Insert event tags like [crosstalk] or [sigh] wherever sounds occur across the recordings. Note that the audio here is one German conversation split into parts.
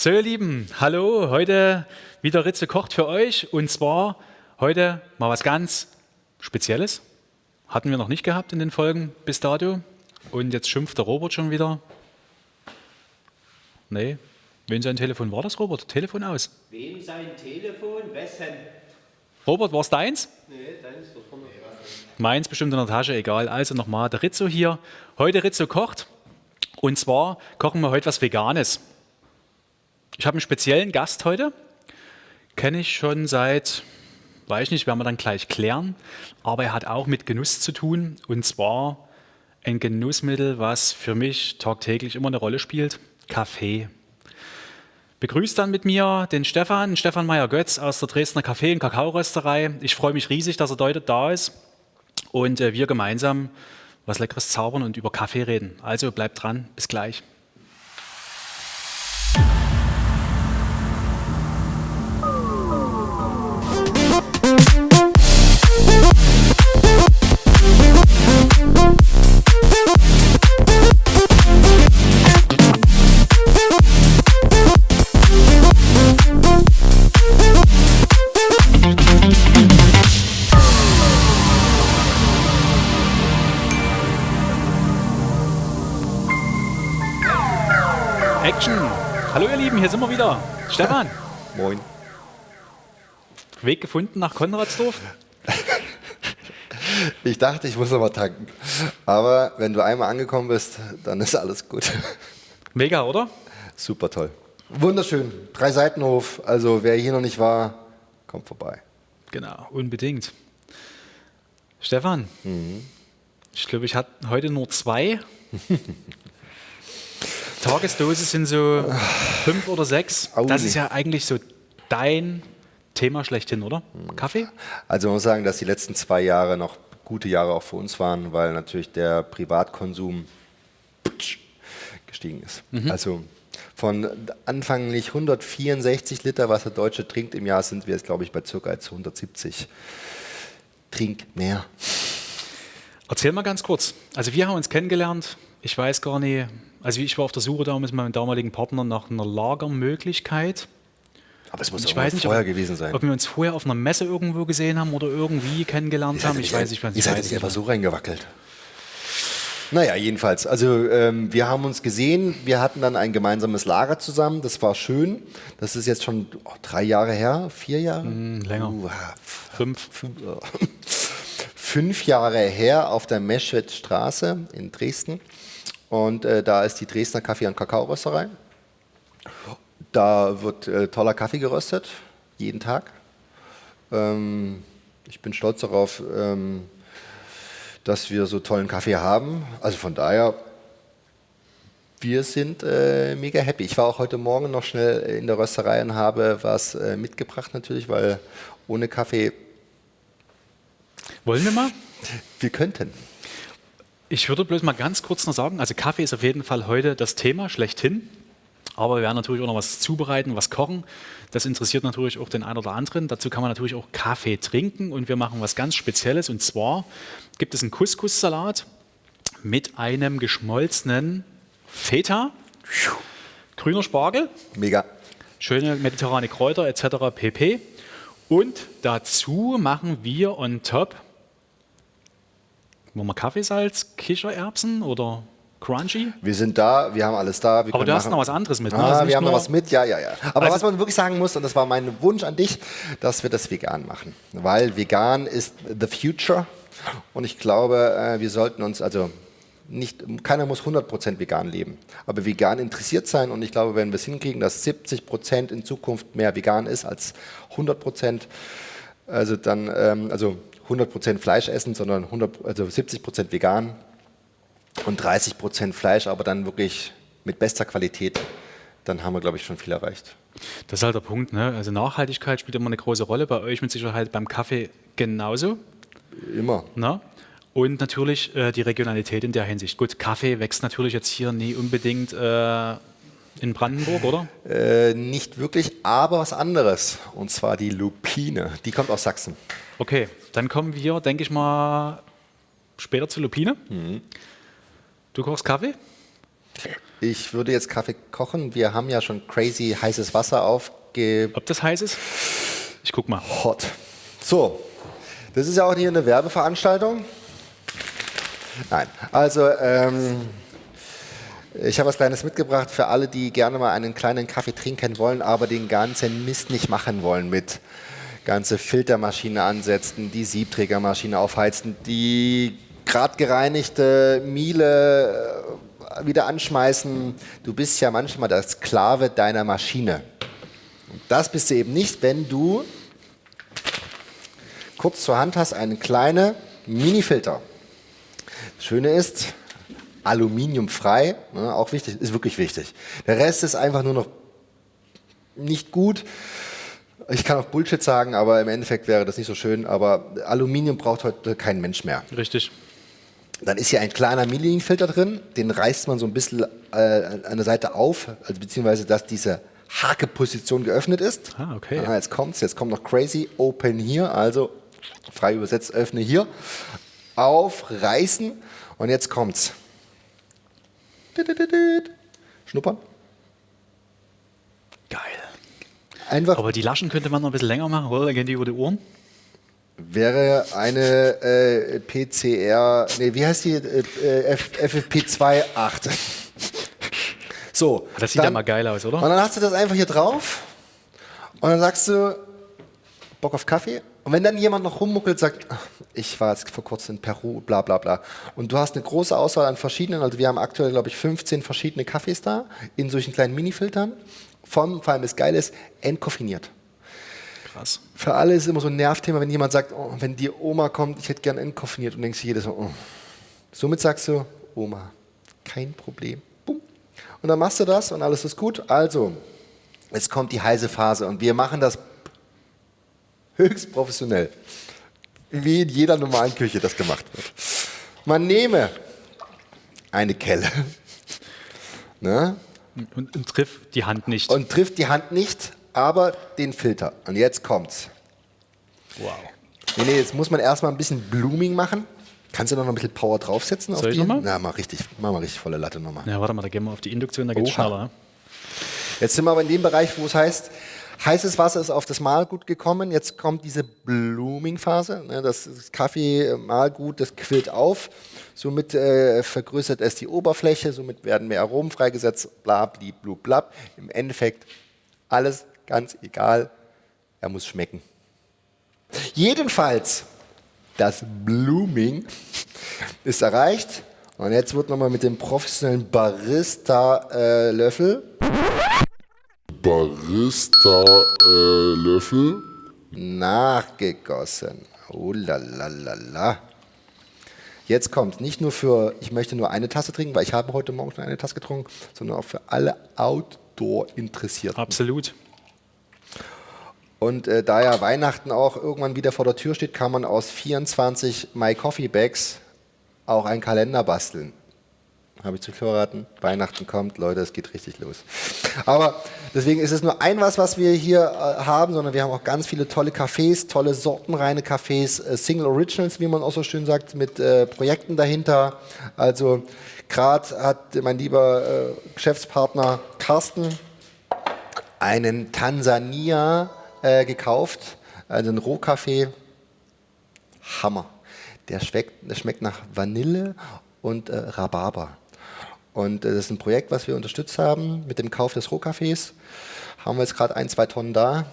So, ihr Lieben, hallo, heute wieder Ritze kocht für euch und zwar heute mal was ganz Spezielles. Hatten wir noch nicht gehabt in den Folgen bis dato und jetzt schimpft der Robert schon wieder. Nee, wen sein Telefon war das, Robert? Telefon aus. Wem sein Telefon? Wessen? Robert, war es deins? Nee, deins. Meins bestimmt in der Tasche, egal. Also nochmal, der Rizzo hier. Heute Rizzo kocht und zwar kochen wir heute was Veganes. Ich habe einen speziellen Gast heute. Kenne ich schon seit, weiß ich nicht, werden wir dann gleich klären. Aber er hat auch mit Genuss zu tun. Und zwar ein Genussmittel, was für mich tagtäglich immer eine Rolle spielt. Kaffee. Begrüßt dann mit mir den Stefan, Stefan Meyer-Götz aus der Dresdner Kaffee- und Kakaorösterei. Ich freue mich riesig, dass er heute da ist und äh, wir gemeinsam was Leckeres zaubern und über Kaffee reden. Also bleibt dran, bis gleich. Stefan, [laughs] Moin. Weg gefunden nach Konradsdorf? Ich dachte, ich muss mal tanken. Aber wenn du einmal angekommen bist, dann ist alles gut. Mega, oder? Super toll. Wunderschön. Drei Seitenhof. Also wer hier noch nicht war, kommt vorbei. Genau, unbedingt. Stefan, ich glaube, ich hatte heute nur zwei. [laughs] Tagesdose sind so fünf oder sechs. Das ist ja eigentlich so dein Thema schlechthin, oder? Kaffee? Also man muss sagen, dass die letzten zwei Jahre noch gute Jahre auch für uns waren, weil natürlich der Privatkonsum gestiegen ist. Also von anfänglich 164 Liter, was der Deutsche trinkt im Jahr, sind wir jetzt, glaube ich, bei ca. jetzt 170. Trink mehr. Erzähl mal ganz kurz. Also wir haben uns kennengelernt. Ich weiß gar nicht. Also ich war auf der Suche damals mit meinem damaligen Partner nach einer Lagermöglichkeit. Aber es muss Ich auch weiß nicht, vorher ob, gewesen sein. ob wir uns vorher auf einer Messe irgendwo gesehen haben oder irgendwie kennengelernt haben. Ich weiß nicht, was Ihr ich seid jetzt einfach so reingewackelt. Naja, jedenfalls. Also ähm, wir haben uns gesehen, wir hatten dann ein gemeinsames Lager zusammen, das war schön. Das ist jetzt schon oh, drei Jahre her, vier Jahre? Hm, länger. Uh, Fünf. fünf, oh. [laughs] fünf Jahre her auf der Meschwedstraße in Dresden. Und äh, da ist die Dresdner Kaffee- und Kakaorösterei. Da wird äh, toller Kaffee geröstet, jeden Tag. Ähm, ich bin stolz darauf, ähm, dass wir so tollen Kaffee haben. Also von daher, wir sind äh, mega happy. Ich war auch heute Morgen noch schnell in der Rösterei und habe was äh, mitgebracht natürlich, weil ohne Kaffee, Wollen wir mal? wir könnten. Ich würde bloß mal ganz kurz noch sagen, also Kaffee ist auf jeden Fall heute das Thema schlechthin. Aber wir werden natürlich auch noch was zubereiten, was kochen. Das interessiert natürlich auch den einen oder anderen. Dazu kann man natürlich auch Kaffee trinken und wir machen was ganz Spezielles. Und zwar gibt es einen Couscous-Salat mit einem geschmolzenen Feta, grüner Spargel, Mega. schöne mediterrane Kräuter etc. pp. Und dazu machen wir on top wollen wir Kaffeesalz, Kichererbsen oder Crunchy? Wir sind da, wir haben alles da. Aber du hast machen- noch was anderes mit, ne? Ah, wir haben noch was mit, ja, ja, ja. Aber Also- was man wirklich sagen muss, und das war mein Wunsch an dich, dass wir das vegan machen. Weil vegan ist the future. Und ich glaube, äh, wir sollten uns, also nicht, keiner muss 100% vegan leben, aber vegan interessiert sein. Und ich glaube, wenn wir es hinkriegen, dass 70% in Zukunft mehr vegan ist als 100%, also dann, ähm, also 100% Fleisch essen, sondern 100, also 70% vegan, und 30% Fleisch, aber dann wirklich mit bester Qualität, dann haben wir, glaube ich, schon viel erreicht. Das ist halt der Punkt. Ne? Also Nachhaltigkeit spielt immer eine große Rolle. Bei euch mit Sicherheit beim Kaffee genauso. Immer. Ne? Und natürlich äh, die Regionalität in der Hinsicht. Gut, Kaffee wächst natürlich jetzt hier nie unbedingt äh, in Brandenburg, oder? Äh, nicht wirklich, aber was anderes. Und zwar die Lupine. Die kommt aus Sachsen. Okay, dann kommen wir, denke ich mal, später zu Lupine. Du kochst Kaffee? Ich würde jetzt Kaffee kochen. Wir haben ja schon crazy heißes Wasser aufge... Ob das heiß ist? Ich guck mal. Hot. So, das ist ja auch hier eine Werbeveranstaltung. Nein, also ähm, ich habe was Kleines mitgebracht für alle, die gerne mal einen kleinen Kaffee trinken wollen, aber den ganzen Mist nicht machen wollen mit ganze Filtermaschine ansetzen, die Siebträgermaschine aufheizen, die grad gereinigte Miele äh, wieder anschmeißen. Du bist ja manchmal der Sklave deiner Maschine. Und das bist du eben nicht, wenn du kurz zur Hand hast einen kleinen Mini-Filter. Das Schöne ist, aluminiumfrei, ne, auch wichtig, ist wirklich wichtig. Der Rest ist einfach nur noch nicht gut. Ich kann auch Bullshit sagen, aber im Endeffekt wäre das nicht so schön. Aber Aluminium braucht heute kein Mensch mehr. Richtig. Dann ist hier ein kleiner Milling-Filter drin, den reißt man so ein bisschen äh, an der Seite auf, also beziehungsweise dass diese Hakeposition geöffnet ist. Ah, okay. Ah, jetzt kommt's, jetzt kommt noch crazy, open hier, also frei übersetzt, öffne hier, aufreißen und jetzt kommt's. Schnuppern. Geil. Einfach Aber die Laschen könnte man noch ein bisschen länger machen, oder? Dann gehen die über die Ohren. wäre eine äh, PCR, nee, wie heißt die? Äh, F, FFP2-8. [laughs] So. Das sieht ja mal geil aus, oder? Und dann hast du das einfach hier drauf und dann sagst du, Bock auf Kaffee? Und wenn dann jemand noch rummuckelt, sagt, ich war jetzt vor kurzem in Peru, bla bla bla. Und du hast eine große Auswahl an verschiedenen, also wir haben aktuell, glaube ich, 15 verschiedene Kaffees da, in solchen kleinen Mini-Filtern. Von, vor allem das Geile ist, entkoffiniert. Krass. Für alle ist immer so ein Nervthema, wenn jemand sagt, oh, wenn die Oma kommt, ich hätte gern entkoffiniert und denkst du jedes Mal, oh. Somit sagst du, Oma, kein Problem. Bumm. Und dann machst du das und alles ist gut. Also, jetzt kommt die heiße Phase und wir machen das höchst professionell. Wie in jeder normalen Küche das gemacht wird. Man nehme eine Kelle [laughs] ne, Und, und trifft die Hand nicht. und trifft die Hand nicht, aber den Filter. Und jetzt kommt's. wow. Nee, nee, jetzt muss man erstmal ein bisschen Blooming machen. Kannst du noch ein bisschen Power draufsetzen? Soll auf ich die? noch mal? Na, mach richtig, mach mal richtig volle Latte nochmal. Ja, warte mal, da gehen wir auf die Induktion, da geht's Oha. schneller. ne? Jetzt sind wir aber in dem Bereich, wo es heißt, heißes Wasser ist auf das Mahlgut gekommen. Jetzt kommt diese Blooming-Phase. Ne, das Kaffee-Mahlgut, das quillt auf. Somit äh, vergrößert es die Oberfläche. Somit werden mehr Aromen freigesetzt. Bla, bli, blub, blab. Im Endeffekt alles ganz egal. Er muss schmecken. Jedenfalls, das Blooming [laughs] ist erreicht. Und jetzt wird nochmal mit dem professionellen Barista-Löffel Barista-Löffel. nachgegossen. Oh la la la la. Jetzt kommt nicht nur für, ich möchte nur eine Tasse trinken, weil ich habe heute Morgen schon eine Tasse getrunken, sondern auch für alle Outdoor-Interessierten. Absolut. Und äh, da ja Weihnachten auch irgendwann wieder vor der Tür steht, kann man aus 24 My Coffee Bags auch einen Kalender basteln. Habe ich zu verraten. Weihnachten kommt, Leute, es geht richtig los. Aber deswegen ist es nur ein was, was wir hier äh, haben, sondern wir haben auch ganz viele tolle Cafés, tolle sortenreine Cafés, äh, Single Originals, wie man auch so schön sagt, mit äh, Projekten dahinter. Also gerade hat mein lieber äh, Geschäftspartner Carsten einen Tansania äh, gekauft, also einen Rohkaffee. Hammer. Der schmeckt, der schmeckt nach Vanille und äh, Rhabarber. Und äh, das ist ein Projekt, was wir unterstützt haben mit dem Kauf des Rohkaffees. Haben wir jetzt gerade ein, zwei Tonnen da.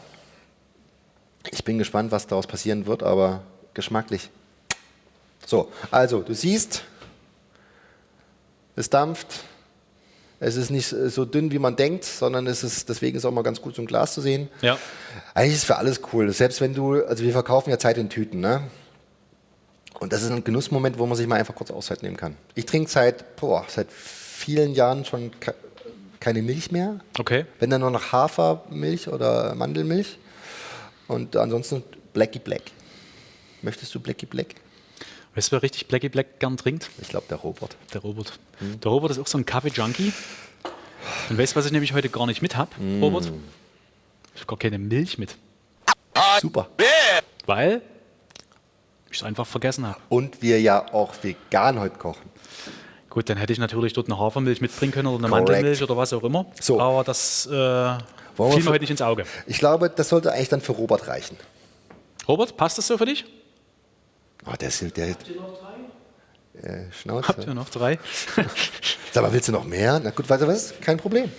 Ich bin gespannt, was daraus passieren wird, aber geschmacklich. So, also du siehst, es dampft. Es ist nicht so dünn, wie man denkt, sondern es ist, deswegen ist es auch mal ganz gut, so ein Glas zu sehen. Ja. Eigentlich ist für alles cool. Selbst wenn du, also wir verkaufen ja Zeit in Tüten, ne? Und das ist ein Genussmoment, wo man sich mal einfach kurz Auszeit nehmen kann. Ich trinke seit, boah, seit vielen Jahren schon ke keine Milch mehr. Okay. Wenn dann nur noch Hafermilch oder Mandelmilch. Und ansonsten Blackie Black. Möchtest du Blackie Black? Weißt du, wer richtig Blackie Black gern trinkt? Ich glaube, der Robert. Der Robert. Hm. Der Robert ist auch so ein Kaffee-Junkie. Und weißt du, was ich nämlich heute gar nicht mit habe, Hm. Robert? Ich habe gar keine Milch mit. Super. Weil ich es einfach vergessen habe. Und wir ja auch vegan heute kochen. Gut, dann hätte ich natürlich dort eine Hafermilch mitbringen können oder eine Correct. Mandelmilch oder was auch immer. So. Aber das äh, wir fiel mir heute nicht ins Auge. Ich glaube, das sollte eigentlich dann für Robert reichen. Robert, passt das so für dich? Oh, der ist der Habt ihr noch drei? äh, Schnauze. Habt ihr noch drei? [laughs] Sag mal, willst du noch mehr? Na gut, weißt du was? Kein Problem.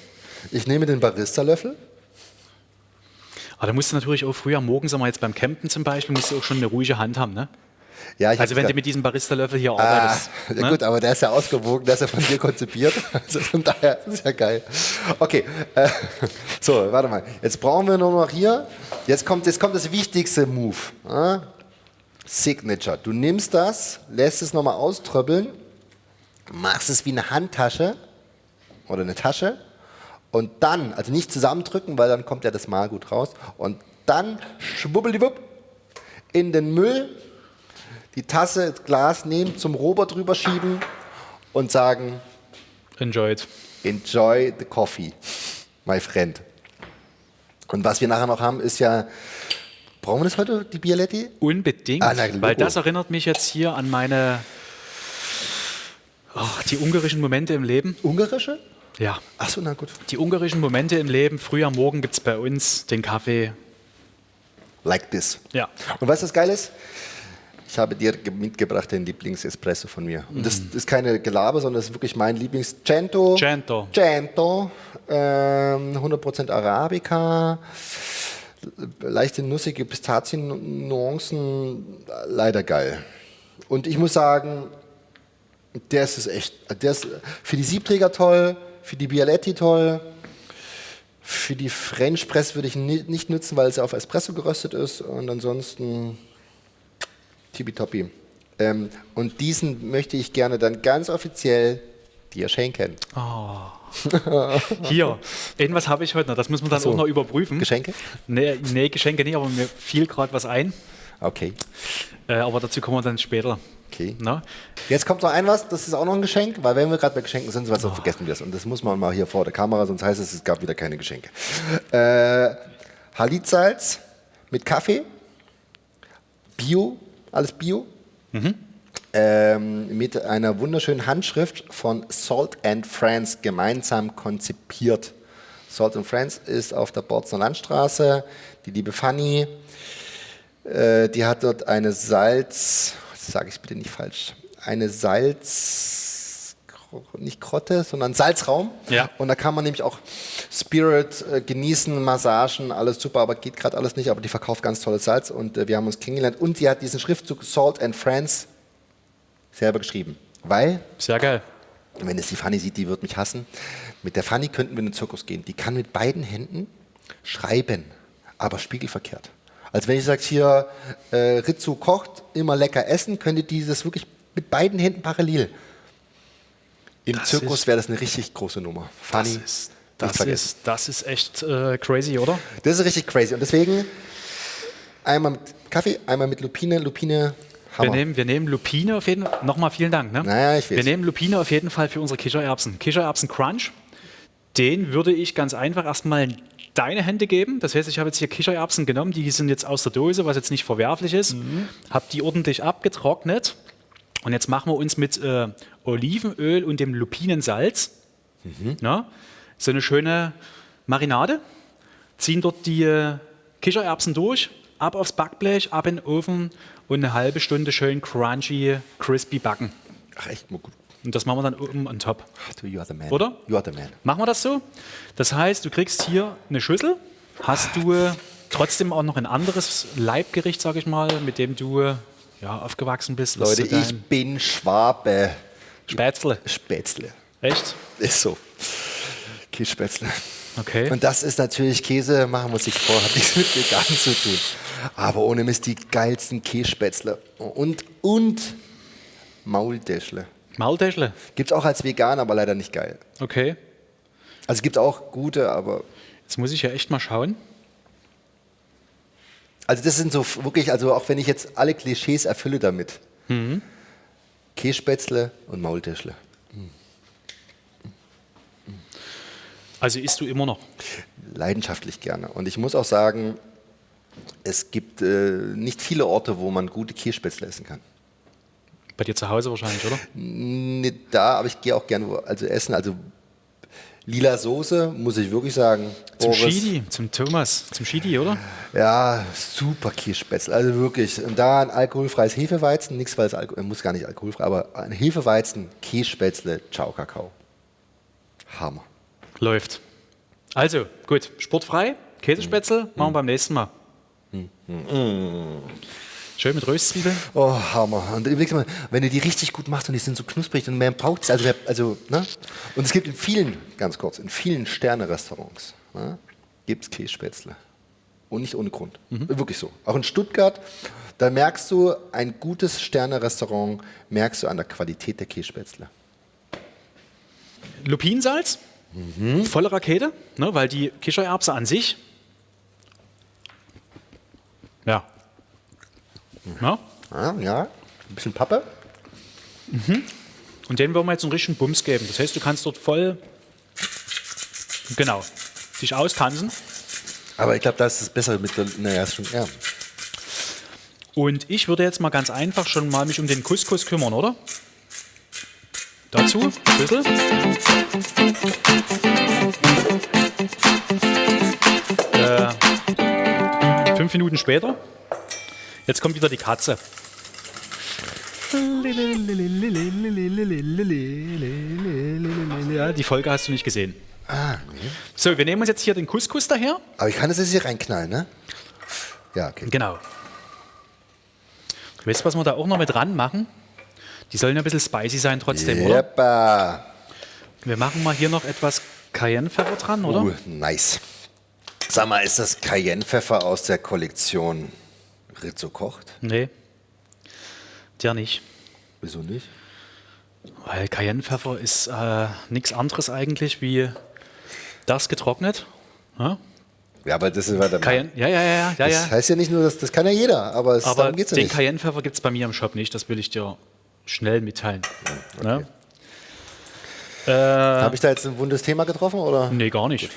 Ich nehme den Barista-Löffel. Aber da musst du natürlich auch früher morgens, sagen wir jetzt beim Campen zum Beispiel, musst du auch schon eine ruhige Hand haben, ne? Ja, Also wenn du mit diesem Barista-Löffel hier Ah, arbeitest. ja ne? gut, aber der ist ja ausgewogen, der ist ja von dir konzipiert. [laughs] Also von daher ist ja geil. Okay, äh, [laughs] so, warte mal. Jetzt brauchen wir nur noch hier. Jetzt kommt, jetzt kommt das wichtigste Move. Ja? Signature. Du nimmst das, lässt es nochmal auströppeln, machst es wie eine Handtasche oder eine Tasche und dann, also nicht zusammendrücken, weil dann kommt ja das Malgut raus und dann schwubbeliwupp in den Müll die Tasse, das Glas nehmen, zum Robert drüber schieben und sagen, Enjoyed. enjoy the coffee, my friend. Und was wir nachher noch haben, ist ja, brauchen wir das heute, die Bialetti? Unbedingt, Ah, Logo. weil das erinnert mich jetzt hier an meine, ach, die ungarischen Momente im Leben. Ungarische? Ja, Achso, na gut. die ungarischen Momente im Leben. Früh am Morgen gibt es bei uns den Kaffee. Like this. Ja, Und was geil ist? Ich habe dir ge- mitgebracht den Lieblings-Espresso von mir. Und das ist keine Gelaber, sondern das ist wirklich mein Lieblings. Cento. Cento. Cento. Ähm, 100% Arabica. Leichte nussige Pistazien-Nuancen. Leider geil. Und ich muss sagen, der ist es echt. Der ist für die Siebträger toll, für die Bialetti toll. Für die French Press würde ich nicht nutzen, weil es ja auf Espresso geröstet ist. Und ansonsten tippitoppi. Ähm, und diesen möchte ich gerne dann ganz offiziell dir schenken. Hier, [laughs] irgendwas habe ich heute noch. Das müssen wir dann so. auch noch überprüfen. Geschenke? Nee, nee, Geschenke nicht, aber mir fiel gerade was ein. Okay. Äh, aber dazu kommen wir dann später. okay. Na? Jetzt kommt noch ein was, das ist auch noch ein Geschenk, weil wenn wir gerade bei Geschenken sind, sonst vergessen wir es. Und das muss man mal hier vor der Kamera, sonst heißt es, es gab wieder keine Geschenke. Äh, Halitsalz mit Kaffee, Bio, alles Bio. Ähm, mit einer wunderschönen Handschrift von Salt and Friends gemeinsam konzipiert. Salt and Friends ist auf der Borzner Landstraße. Die liebe Fanny, äh, die hat dort eine Salz, sage ich bitte nicht falsch, eine Salz, nicht Krotte, sondern Salzraum. Ja. Und da kann man nämlich auch Spirit äh, genießen, Massagen, alles super, aber geht gerade alles nicht. Aber die verkauft ganz tolles Salz und äh, wir haben uns kennengelernt. Und die hat diesen Schriftzug Salt and Friends selber geschrieben. Weil, Sehr geil. wenn es die Fanny sieht, die wird mich hassen. Mit der Fanny könnten wir in den Zirkus gehen. Die kann mit beiden Händen schreiben, aber spiegelverkehrt. Als wenn ich sage, hier, äh, Rizzo kocht, immer lecker essen, könnte die das wirklich mit beiden Händen parallel. Im Das Zirkus wäre das eine richtig große Nummer. Das nicht das vergessen. ist, das ist echt äh, crazy, oder? Das ist richtig crazy. Und deswegen einmal mit Kaffee, einmal mit Lupine. Lupine, Wir Hammer. nehmen, wir nehmen Lupine auf jeden Fall. Nochmal vielen Dank. Ne? Naja, ich weiß. Wir nehmen Lupine auf jeden Fall für unsere Kichererbsen. Kichererbsen Crunch. Den würde ich ganz einfach erstmal in deine Hände geben. Das heißt, ich habe jetzt hier Kichererbsen genommen, die sind jetzt aus der Dose, was jetzt nicht verwerflich ist. Mhm. Habe die ordentlich abgetrocknet. Und jetzt machen wir uns mit äh, Olivenöl und dem Lupinensalz Mhm. na, so eine schöne Marinade. Ziehen dort die äh, Kichererbsen durch, ab aufs Backblech, ab in den Ofen und eine halbe Stunde schön crunchy, crispy backen. Ach, echt mal gut. Und das machen wir dann oben on top. Ach, du, you are the man. Oder? You are the man. Machen wir das so? Das heißt, du kriegst hier eine Schüssel, hast du äh, trotzdem auch noch ein anderes Leibgericht, sag ich mal, mit dem du äh, ja, aufgewachsen bist. Leute, ich bin Schwabe. Spätzle. Spätzle. Echt? Ist so. Kässpätzle. Okay. Und das ist natürlich Käse, machen uns nichts vor, hat nichts mit vegan zu tun. Aber ohne Mist die geilsten Kässpätzle. Und, und Maultäschle. Maultäschle. Gibt es auch als vegan, aber leider nicht geil. Okay. Also es gibt auch gute, aber. Jetzt muss ich ja echt mal schauen. Also das sind so wirklich, also auch wenn ich jetzt alle Klischees erfülle damit. Mhm. Kässpätzle und Maultäschle. Also isst du immer noch. leidenschaftlich gerne. Und ich muss auch sagen, es gibt äh, nicht viele Orte, wo man gute Kässpätzle essen kann. Bei dir zu Hause wahrscheinlich, oder? Nicht da, aber ich gehe auch gerne also essen. Also lila Soße, muss ich wirklich sagen. Zum Boris, Schidi, zum Thomas, zum Schidi, oder? Ja, super Kirschspätzle. Also wirklich. Und da ein alkoholfreies Hefeweizen, nichts, weil es Alko muss gar nicht alkoholfrei, aber ein Hefeweizen, Kirschspätzle, Ciao Kakao. Hammer. Läuft. Also, gut, sportfrei, Käsespätzle, machen wir beim nächsten Mal. Schön mit Röstzwiebeln. Oh, Hammer. Und überleg mal, wenn du die richtig gut machst und die sind so knusprig und mehr braucht es. Also, wer- also, ne? Und es gibt in vielen, ganz kurz, in vielen Sterne-Restaurants ne, gibt es Kässpätzle. Und nicht ohne Grund. Wirklich so. Auch in Stuttgart, da merkst du, ein gutes Sterne-Restaurant merkst du an der Qualität der Kässpätzle. Lupinensalz, volle Rakete, ne, weil die Kichererbse an sich, ja, ja, Ja, ja. ein bisschen Pappe. und den wollen wir jetzt einen richtigen Bums geben. Das heißt, du kannst dort voll, genau, dich austanzen. Aber ich glaube, da ist es besser mit der, naja, ist schon, ja. Und ich würde jetzt mal ganz einfach schon mal mich um den Couscous kümmern, oder? Dazu Schüssel. Äh, fünf Minuten später. Jetzt kommt wieder die Katze. Ja, die Folge hast du nicht gesehen. Ah, nee. So, wir nehmen uns jetzt hier den Couscous daher. Aber ich kann das jetzt hier reinknallen, ne? Ja, okay. Genau. Weißt du, was wir da auch noch mit dran machen? Die sollen ja ein bisschen spicy sein trotzdem, oder? Jeppa. Wir machen mal hier noch etwas Cayennepfeffer dran, oder? Uh, nice. Sag mal, ist das Cayennepfeffer aus der Kollektion Rizzo kocht? Nee. Der nicht. Wieso nicht? Weil Cayennepfeffer ist äh, nichts anderes eigentlich wie das getrocknet. Ja? Ja, aber das ist weiter. Cayenne, ja, ja, ja, ja, ja. Das heißt ja nicht nur, dass das kann ja jeder, aber, es, Aber darum geht es ja den nicht. Cayennepfeffer gibt es bei mir im Shop nicht, das will ich dir schnell mitteilen. Ne? Habe ich da jetzt ein wundes Thema getroffen? Oder? Nee, gar nicht.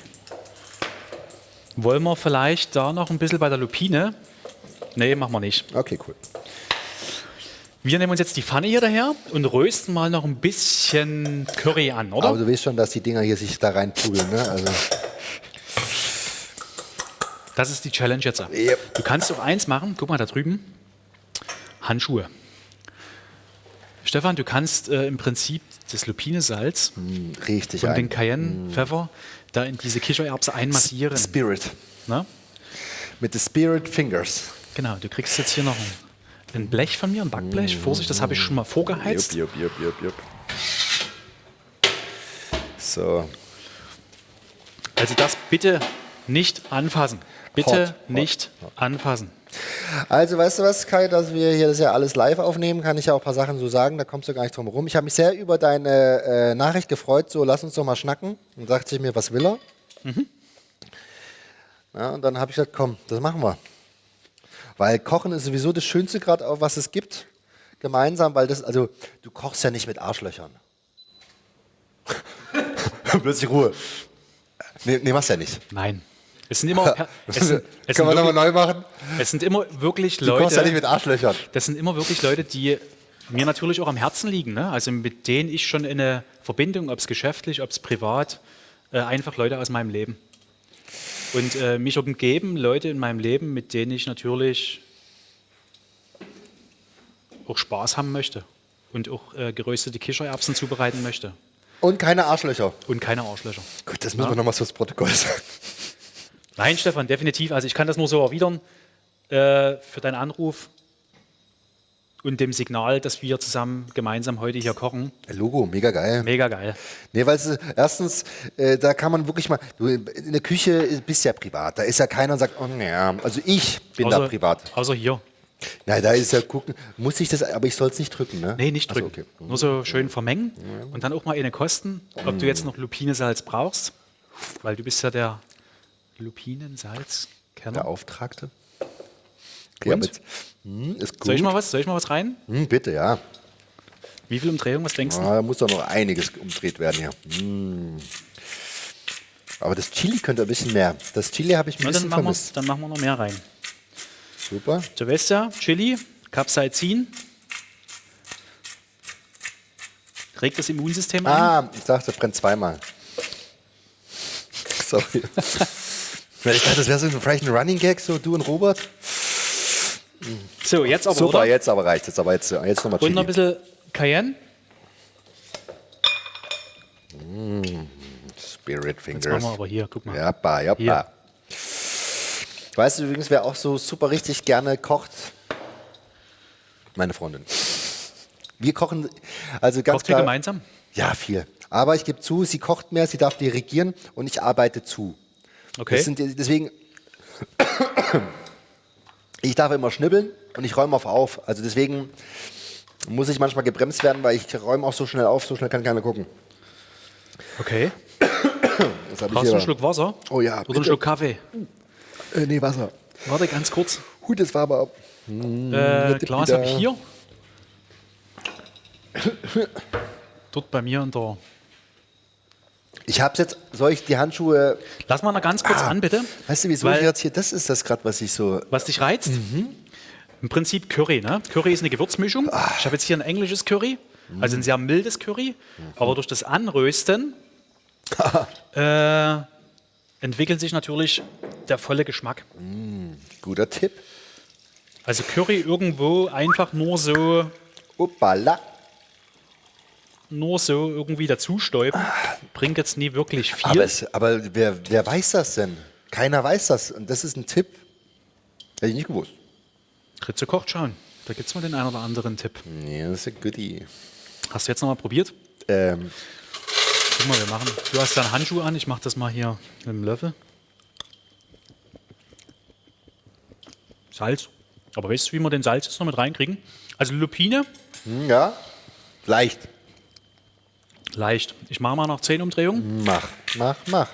Wollen wir vielleicht da noch ein bisschen bei der Lupine? Nee, machen wir nicht. Okay, cool. Wir nehmen uns jetzt die Pfanne hier daher und rösten mal noch ein bisschen Curry an, oder? Aber du weißt schon, dass die Dinger hier sich da reinpugeln, ne? Also, Das ist die Challenge jetzt. Yep. Du kannst auch eins machen, guck mal da drüben, Handschuhe. Stefan, du kannst äh, im Prinzip das Lupinesalz richtig und den ein. Cayennepfeffer da in diese Kichererbse einmassieren. Spirit. Ne? Mit den Spirit Fingers. Genau, du kriegst jetzt hier noch ein, Blech von mir, ein Backblech. Vorsicht, das habe ich schon mal vorgeheizt. Jupp, jupp, jupp, jupp, jupp. So, Also das bitte nicht anfassen. Bitte Hot, hot, nicht anfassen. Also, weißt du was, Kai, dass wir hier das ja alles live aufnehmen, kann ich ja auch ein paar Sachen so sagen, da kommst du gar nicht drum herum. Ich habe mich sehr über deine äh, Nachricht gefreut, so lass uns doch mal schnacken. Und sagte ich mir, was will er? Ja, und dann habe ich gesagt, komm, das machen wir. Weil Kochen ist sowieso das Schönste gerade, was es gibt, gemeinsam, weil das, also du kochst ja nicht mit Arschlöchern. [laughs] Plötzlich Ruhe. Nee, nee, machst ja nicht. Nein. Es sind immer, [laughs] es sind, es Können wir nochmal neu machen? es sind immer wirklich Du kochst ja nicht Leute, mit Arschlöchern. das sind immer wirklich Leute, die mir natürlich auch am Herzen liegen. Ne? Also mit denen ich schon in eine Verbindung, ob es geschäftlich, ob es privat, äh, einfach Leute aus meinem Leben. Und äh, mich umgeben Leute in meinem Leben, mit denen ich natürlich auch Spaß haben möchte und auch äh, geröstete Kichererbsen zubereiten möchte. Und keine Arschlöcher. Und keine Arschlöcher. Gut, das müssen wir nochmal fürs Protokoll sagen. Nein, Stefan, definitiv. Also ich kann das nur so erwidern äh, für deinen Anruf und dem Signal, dass wir zusammen gemeinsam heute hier kochen. Logo, mega geil. Mega geil. Nee, weil es, erstens, äh, da kann man wirklich mal, du in der Küche bist ja privat, da ist ja keiner und sagt, oh ja, also ich bin da privat. außer hier. Nein, da ist ja gucken, muss ich das, aber ich soll es nicht drücken, ne? Nee, nicht drücken. okay. Nur so schön vermengen und dann auch mal eine kosten, ob du jetzt noch Lupinesalz brauchst, weil du bist ja der Lupinensalz-Kenner. Der Auftragte. Okay, jetzt, hm. Soll ich mal was? Soll ich mal was rein? Hm, bitte, ja. Wie viel Umdrehung? Was denkst du? Ah, da muss doch noch einiges umdreht werden hier. Hm. Aber das Chili könnte ein bisschen mehr. Das Chili habe ich ein dann, bisschen machen wir, vermisst. dann machen wir noch mehr rein. Super. Ja, Chili, Capsaicin. regt das Immunsystem an. Ah, ich dachte, brennt zweimal. [laughs] Sorry. [laughs] Ich dachte, das wäre so vielleicht ein Running Gag, so du und Robert. So, jetzt aber, Super, oder? jetzt aber reicht es. Aber jetzt, jetzt nochmal Und noch ein Chili. bisschen Cayenne. Spirit Jetzt machen Fingers. wir aber hier, guck mal. Jappa, jappa. Hier. Weißt du übrigens, wer auch so super richtig gerne kocht? Meine Freundin. Wir kochen, also ganz Kocht ihr klar. gemeinsam? Ja, viel. Aber ich gebe zu, sie kocht mehr, sie darf dirigieren und ich arbeite zu. Okay. Das sind, deswegen, ich darf immer schnibbeln und ich räume auf auf. Also deswegen muss ich manchmal gebremst werden, weil ich räume auch so schnell auf, so schnell kann keiner gucken. okay. [coughs] Brauchst du einen Schluck Wasser? Oh ja, Oder einen bitte. Schluck Kaffee? Äh, nee, Wasser. Warte, ganz kurz. Gut, das war aber. Äh, Glas habe ich hier. Dort bei mir in der. Ich hab's jetzt, soll ich die Handschuhe. Lass mal noch ganz kurz an, bitte. Weißt du, wieso Weil- ich jetzt hier. Das ist das gerade, was ich so. Was dich reizt? Mhm. Im Prinzip Curry. Ne? Curry ist eine Gewürzmischung. Ah. Ich habe jetzt hier ein englisches Curry, also Mhm. ein sehr mildes Curry. Aber durch das Anrösten [laughs] äh, entwickelt sich natürlich der volle Geschmack. Guter Tipp. Also Curry irgendwo einfach nur so, Uppala. Nur so irgendwie dazustäuben, bringt jetzt nie wirklich viel. Aber, es, aber wer, wer weiß das denn? Keiner weiß das. Und das ist ein Tipp. Hätte ich nicht gewusst. Ritze kocht schauen. Da gibt es mal den einen oder anderen Tipp. Nee, das ist ein Goodie. Hast du jetzt noch mal probiert? Ähm, Guck mal, wir machen. Du hast deinen Handschuh an, ich mache das mal hier mit dem Löffel. Salz. Aber weißt du, wie wir den Salz jetzt noch mit reinkriegen? Also Lupine, hm, ja, leicht. Leicht. Ich mache mal noch 10 Umdrehungen Mach, mach, mach.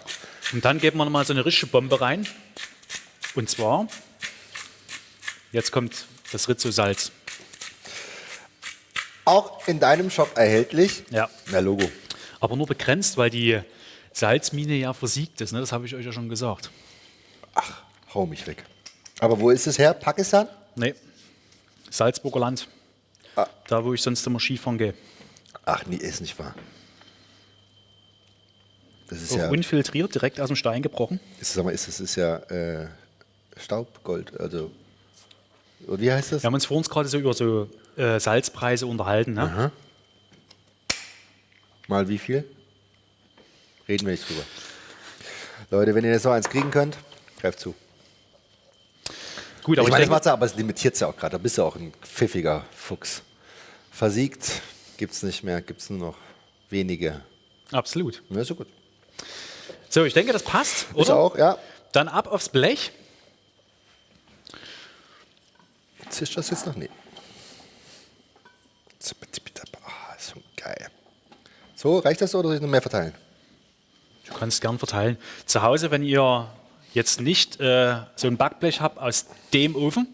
und dann geben wir noch mal so eine richtige Bombe rein. Und zwar, jetzt kommt das Rizzo-Salz. Auch in deinem Shop erhältlich. Ja. Na, Logo. Aber nur begrenzt, weil die Salzmine ja versiegt ist. Ne? Das habe ich euch ja schon gesagt. Ach, hau mich weg. Aber wo ist es her? Pakistan? Nee, Salzburger Land. Ah. Da, wo ich sonst immer Skifahren gehe. Ach, nee, ist nicht wahr. Das ist ja, unfiltriert, direkt aus dem Stein gebrochen. ist, sag mal, ist, das ist ja äh, Staubgold. Also, wie heißt das? Wir haben uns vor uns gerade so über so äh, Salzpreise unterhalten. Ne? Mal wie viel? Reden wir nicht drüber. Leute, wenn ihr jetzt noch eins kriegen könnt, greift zu. Gut, ich aber meine, ich das denke, macht's ja, aber es limitiert ja auch gerade. Da bist du auch ein pfiffiger Fuchs. Versiegt gibt's nicht mehr, gibt's nur noch wenige. absolut. Ja, ist so gut. So, ich denke, das passt, oder? auch, ja. Dann ab aufs Blech. Zischt das jetzt noch? Nee. Ah, schon geil. So, reicht das so oder soll ich noch mehr verteilen? Du kannst gern verteilen. Zu Hause, wenn ihr jetzt nicht äh, so ein Backblech habt aus dem Ofen,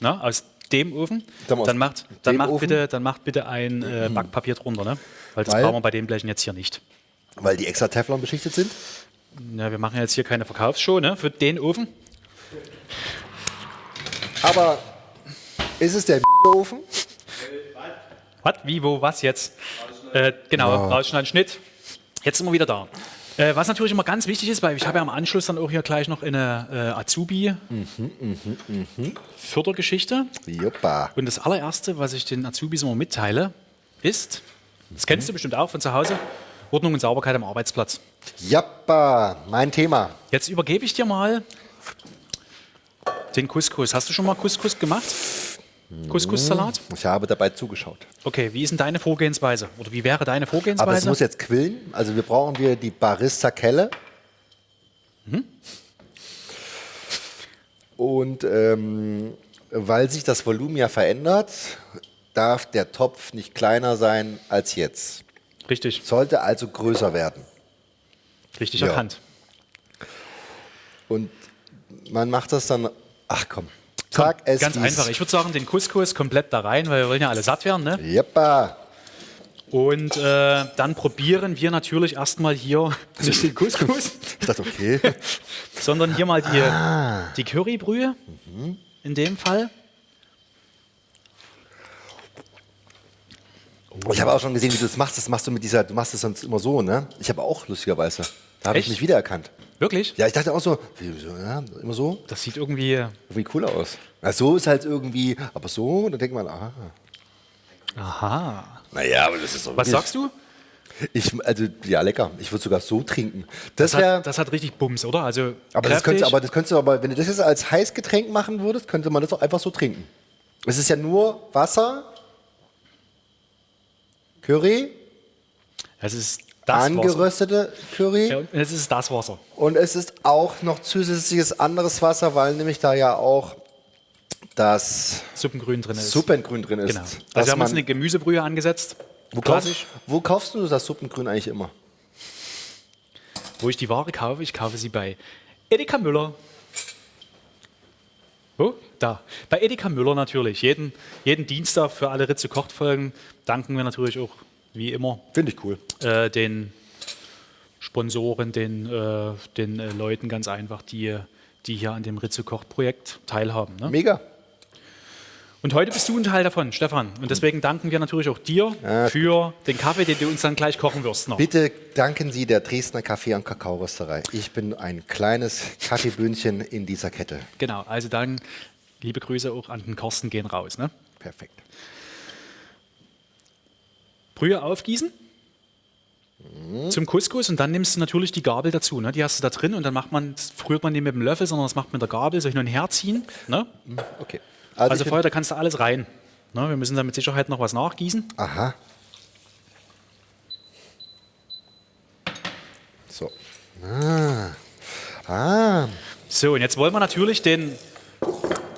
na, aus dem Ofen, Dann dann macht, dann macht, Ofen? bitte, dann macht bitte ein äh, Backpapier drunter, ne? Weil das Weil? brauchen wir bei den Blechen jetzt hier nicht. Weil die extra Teflon beschichtet sind? Ja, wir machen jetzt hier keine Verkaufsshow ne, für den Ofen. Aber ist es der Ofen? Was? Wie, wo, was jetzt? Äh, genau, rausschneiden, Schnitt. Jetzt sind wir wieder da. Äh, was natürlich immer ganz wichtig ist, weil ich habe ja am Anschluss dann auch hier gleich noch eine äh, Azubi-Fördergeschichte. Joppa. Und das allererste, was ich den Azubis immer mitteile, ist, das kennst du bestimmt auch von zu Hause, Ordnung und Sauberkeit am Arbeitsplatz. Jappa, mein Thema. Jetzt übergebe ich dir mal den Couscous. Hast du schon mal Couscous gemacht? Couscous-Salat? Ich habe dabei zugeschaut. Okay, wie ist denn deine Vorgehensweise? Oder wie wäre deine Vorgehensweise? Aber es muss jetzt quillen. Also wir brauchen wir die Barista-Kelle. Und ähm, weil sich das Volumen ja verändert, darf der Topf nicht kleiner sein als jetzt. Richtig, Sollte also größer werden. richtig Ja. erkannt. Und man macht das dann, ach komm, sag es Ganz wie's. einfach. Ich würde sagen, den Couscous komplett da rein, weil wir wollen ja alle satt werden. Ne? Jeppa. Und äh, dann probieren wir natürlich erstmal hier nicht [laughs] den Couscous, Ich dachte, okay. sondern hier mal die, Ah. die Currybrühe in dem Fall. Ich habe auch schon gesehen, wie du das machst. Das machst du mit dieser, du machst das sonst immer so, ne? Ich habe auch lustigerweise. Da habe ich Echt? mich wiedererkannt. Wirklich? Ja, ich dachte auch so, wie, so ja, immer so, Das sieht irgendwie. wie cool aus. Ja, so ist halt irgendwie, aber so, dann denkt man, aha. Aha. Naja, aber das ist so. Was sagst du? Ich, also, ja, lecker. Ich würde sogar so trinken. Das, Das wäre. hat, das hat richtig Bums, oder? Also Aber das, könntest, aber das könntest du aber, wenn du das jetzt als Heißgetränk machen würdest, könnte man das auch einfach so trinken. Es ist ja nur Wasser, Curry, es ist das Wasser. angeröstete Curry Ja, und es ist das Wasser. und es ist auch noch zusätzliches anderes Wasser, weil nämlich da ja auch das Suppengrün drin ist. Suppengrün drin ist. Genau. Also wir haben uns eine Gemüsebrühe angesetzt. wo, kaufst, wo kaufst du das Suppengrün eigentlich immer? Wo ich die Ware kaufe, ich kaufe sie bei Edeka Müller. Wo? Da. Bei Edeka Müller natürlich. Jeden, jeden Dienstag für alle Ritze kocht Folgen danken wir natürlich auch, wie immer, Finde ich cool. äh, den Sponsoren, den, äh, den äh, Leuten ganz einfach, die, die hier an dem Ritze kocht Projekt teilhaben. Ne? Mega. Und heute bist du ein Teil davon, Stefan. Und deswegen danken wir natürlich auch dir für den Kaffee, den du uns dann gleich kochen wirst. Noch. Bitte danken Sie der Dresdner Kaffee- und Kakaorösterei. Ich bin ein kleines Kaffeebündchen in dieser Kette. Genau, also dann liebe Grüße auch an den Carsten gehen raus. Ne? Perfekt. Brühe aufgießen zum Couscous und dann nimmst du natürlich die Gabel dazu. Ne? Die hast du da drin und dann macht man, rührt man nicht mit dem Löffel, sondern das macht man mit der Gabel, so hin und her ziehen. Ne? Okay. Also, bin- vorher, da kannst du alles rein. Ne? Wir müssen da mit Sicherheit noch was nachgießen. Aha. So. Ah. Ah. So, und jetzt wollen wir natürlich den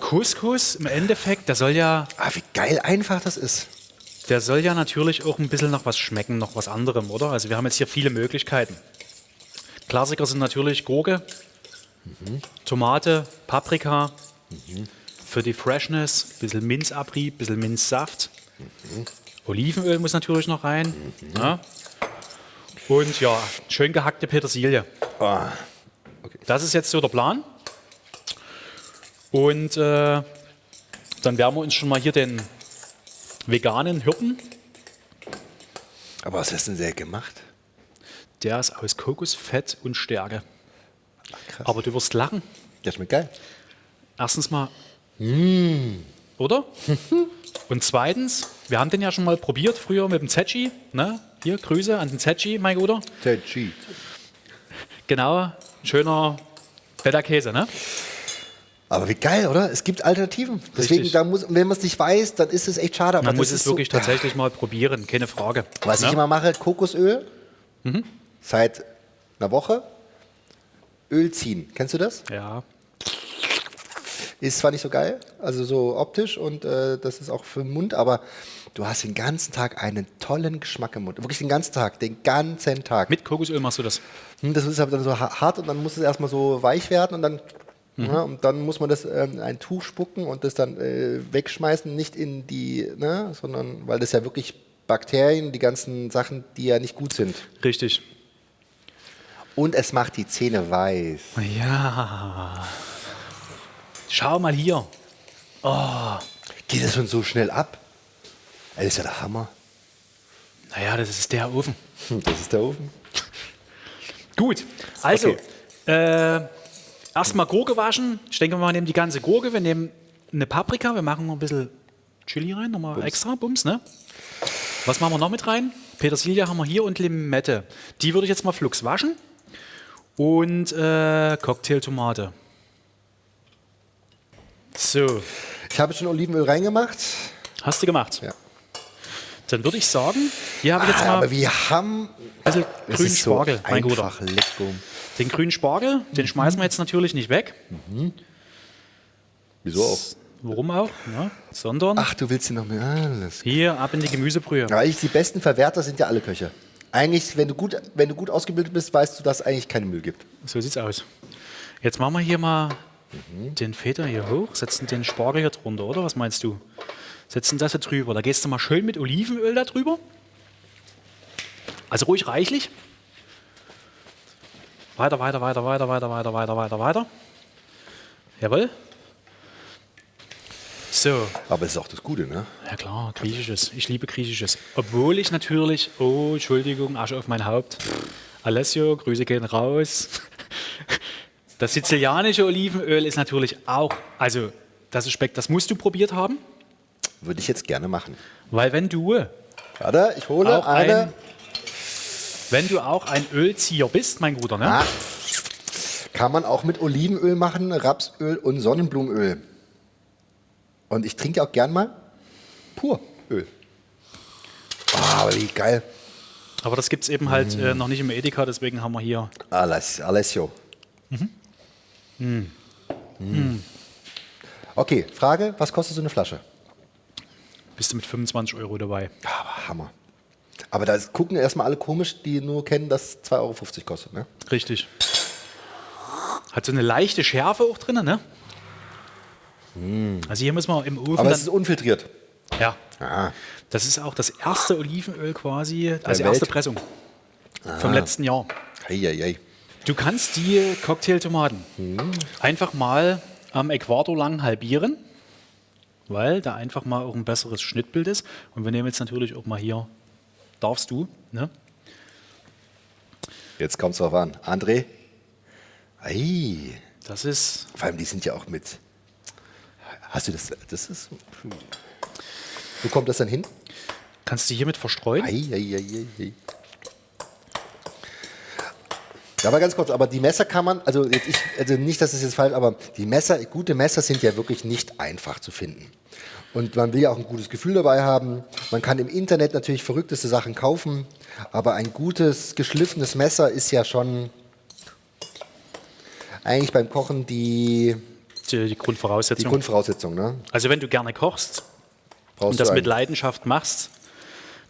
Couscous im Endeffekt, der soll ja, ah, wie geil einfach das ist. der soll ja natürlich auch ein bisschen nach was schmecken, noch was anderem, oder? Also wir haben jetzt hier viele Möglichkeiten. Klassiker sind natürlich Gurke, Tomate, Paprika, für die Freshness, bisschen Minzabrieb, bisschen Minzsaft. Olivenöl muss natürlich noch rein. Ja. Und ja, schön gehackte Petersilie. Ah. Das ist jetzt so der Plan. Und äh, dann werden wir uns schon mal hier den veganen Hirten, Aber was hast du denn der gemacht? der ist aus Kokosfett und Stärke. Krass. Aber du wirst lachen. Der schmeckt geil. Erstens mal, oder? [laughs] Und zweitens, wir haben den ja schon mal probiert früher mit dem Zetschi. Ne? Hier, Grüße an den Zetschi, mein Guter. Cheat. Genau, schöner Feta-Käse, ne? Aber wie geil, oder? Es gibt Alternativen. Deswegen, Richtig. da muss, wenn man es nicht weiß, dann ist es echt schade. Aber Man muss es wirklich so, [laughs] tatsächlich mal probieren, keine Frage. Was ne? ich immer mache, Kokosöl. Mhm. Seit einer Woche. Öl ziehen. Kennst du das? Ja, Ist zwar nicht so geil, also so optisch und äh, das ist auch für den Mund, aber du hast den ganzen Tag einen tollen Geschmack im Mund. Wirklich den ganzen Tag, den ganzen Tag. mit Kokosöl machst du das. Hm, Das ist aber dann so ha- hart und dann muss es erstmal so weich werden und dann, Mhm. ja, und dann muss man das ähm, in ein Tuch spucken und das dann äh, wegschmeißen, nicht in die, ne, sondern weil das ja wirklich Bakterien, die ganzen Sachen, die ja nicht gut sind. Richtig. Und es macht die Zähne weiß. Ja. Schau mal hier. Geht das schon so schnell ab? Das ist ja der Hammer. Naja, das ist der Ofen. [laughs] Das ist der Ofen. Gut, also Okay. äh, erstmal Gurke waschen. Ich denke, wir nehmen die ganze Gurke. Wir nehmen eine Paprika. Wir machen noch ein bisschen Chili rein, nochmal extra, Bums, ne? Was machen wir noch mit rein? Petersilie haben wir hier und Limette. Die würde ich jetzt mal flugs waschen. Und äh, Cocktailtomate. So, Ich habe schon Olivenöl reingemacht. hast du gemacht. Ja. Dann würde ich sagen, hier habe ich jetzt Ah, mal aber wir haben. Es grünen ist so Spargel, mein Guter. Den grünen Spargel, den schmeißen wir jetzt natürlich nicht weg. Wieso auch? Warum auch? Ne? Sondern Ach, du willst sie noch mehr. Alles. hier ab in die Gemüsebrühe. Ja, eigentlich die besten Verwerter sind ja alle Köche. Eigentlich, wenn du gut, wenn du gut ausgebildet bist, weißt du, dass es eigentlich keinen Müll gibt. So sieht's aus. Jetzt machen wir hier mal den Feder hier hoch, setzen den Spargel hier drunter, oder? Was meinst du? Setzen das hier drüber. Da gehst du mal schön mit Olivenöl da drüber. Also ruhig reichlich. Weiter, weiter, weiter, weiter, weiter, weiter, weiter, weiter, weiter. Jawohl. So, Aber es ist auch das Gute, ne? ja klar, griechisches. Ich liebe griechisches. Obwohl ich natürlich, oh, Entschuldigung, Asche auf mein Haupt. Alessio, Grüße gehen raus. Das sizilianische Olivenöl ist natürlich auch, also das ist Speck, das musst du probiert haben, Würde ich jetzt gerne machen. weil wenn du, Warte, ich hole auch eine. ein, wenn du auch ein Ölzieher bist, mein Guter, ne? Ah, kann man auch mit Olivenöl machen, Rapsöl und Sonnenblumenöl. Und ich trinke auch gern mal pur Öl. Ah, aber wie geil. Aber das gibt es eben halt Mm. äh, noch nicht im Edeka, deswegen haben wir hier Aless, Alessio. Mm. Okay, Frage, was kostet so eine Flasche? bist du mit 25 Euro dabei. Aber Hammer. Aber da gucken erstmal alle komisch, die nur kennen, dass 2,50 Euro kostet. Ne? Richtig. Hat so eine leichte Schärfe auch drin, ne? Also hier müssen wir im Ofen Mm. Aber es ist unfiltriert. ja, Ah, das ist auch das erste Olivenöl quasi, also erste Pressung vom letzten Jahr. hei, hei, hei. Du kannst die Cocktailtomaten einfach mal am Äquator lang halbieren, weil da einfach mal auch ein besseres Schnittbild ist. Und wir nehmen jetzt natürlich auch mal hier, darfst du, ne? Jetzt kommt es drauf an. André? Ei, Das ist, vor allem die sind ja auch mit. Hast du das? Das ist. Wo kommt das dann hin? kannst du hiermit verstreuen. Ei, ei, ei, ei, ei. Ja, aber ganz kurz, aber die Messer kann man, also, ich, also nicht, dass es jetzt falsch, aber die Messer, gute Messer sind ja wirklich nicht einfach zu finden. Und man will ja auch ein gutes Gefühl dabei haben. Man kann im Internet natürlich verrückteste Sachen kaufen, aber ein gutes, geschliffenes Messer ist ja schon eigentlich beim Kochen die, Die, die die Grundvoraussetzung. Grundvoraussetzung. Ne? also wenn du gerne kochst Brauchst und das mit Leidenschaft machst,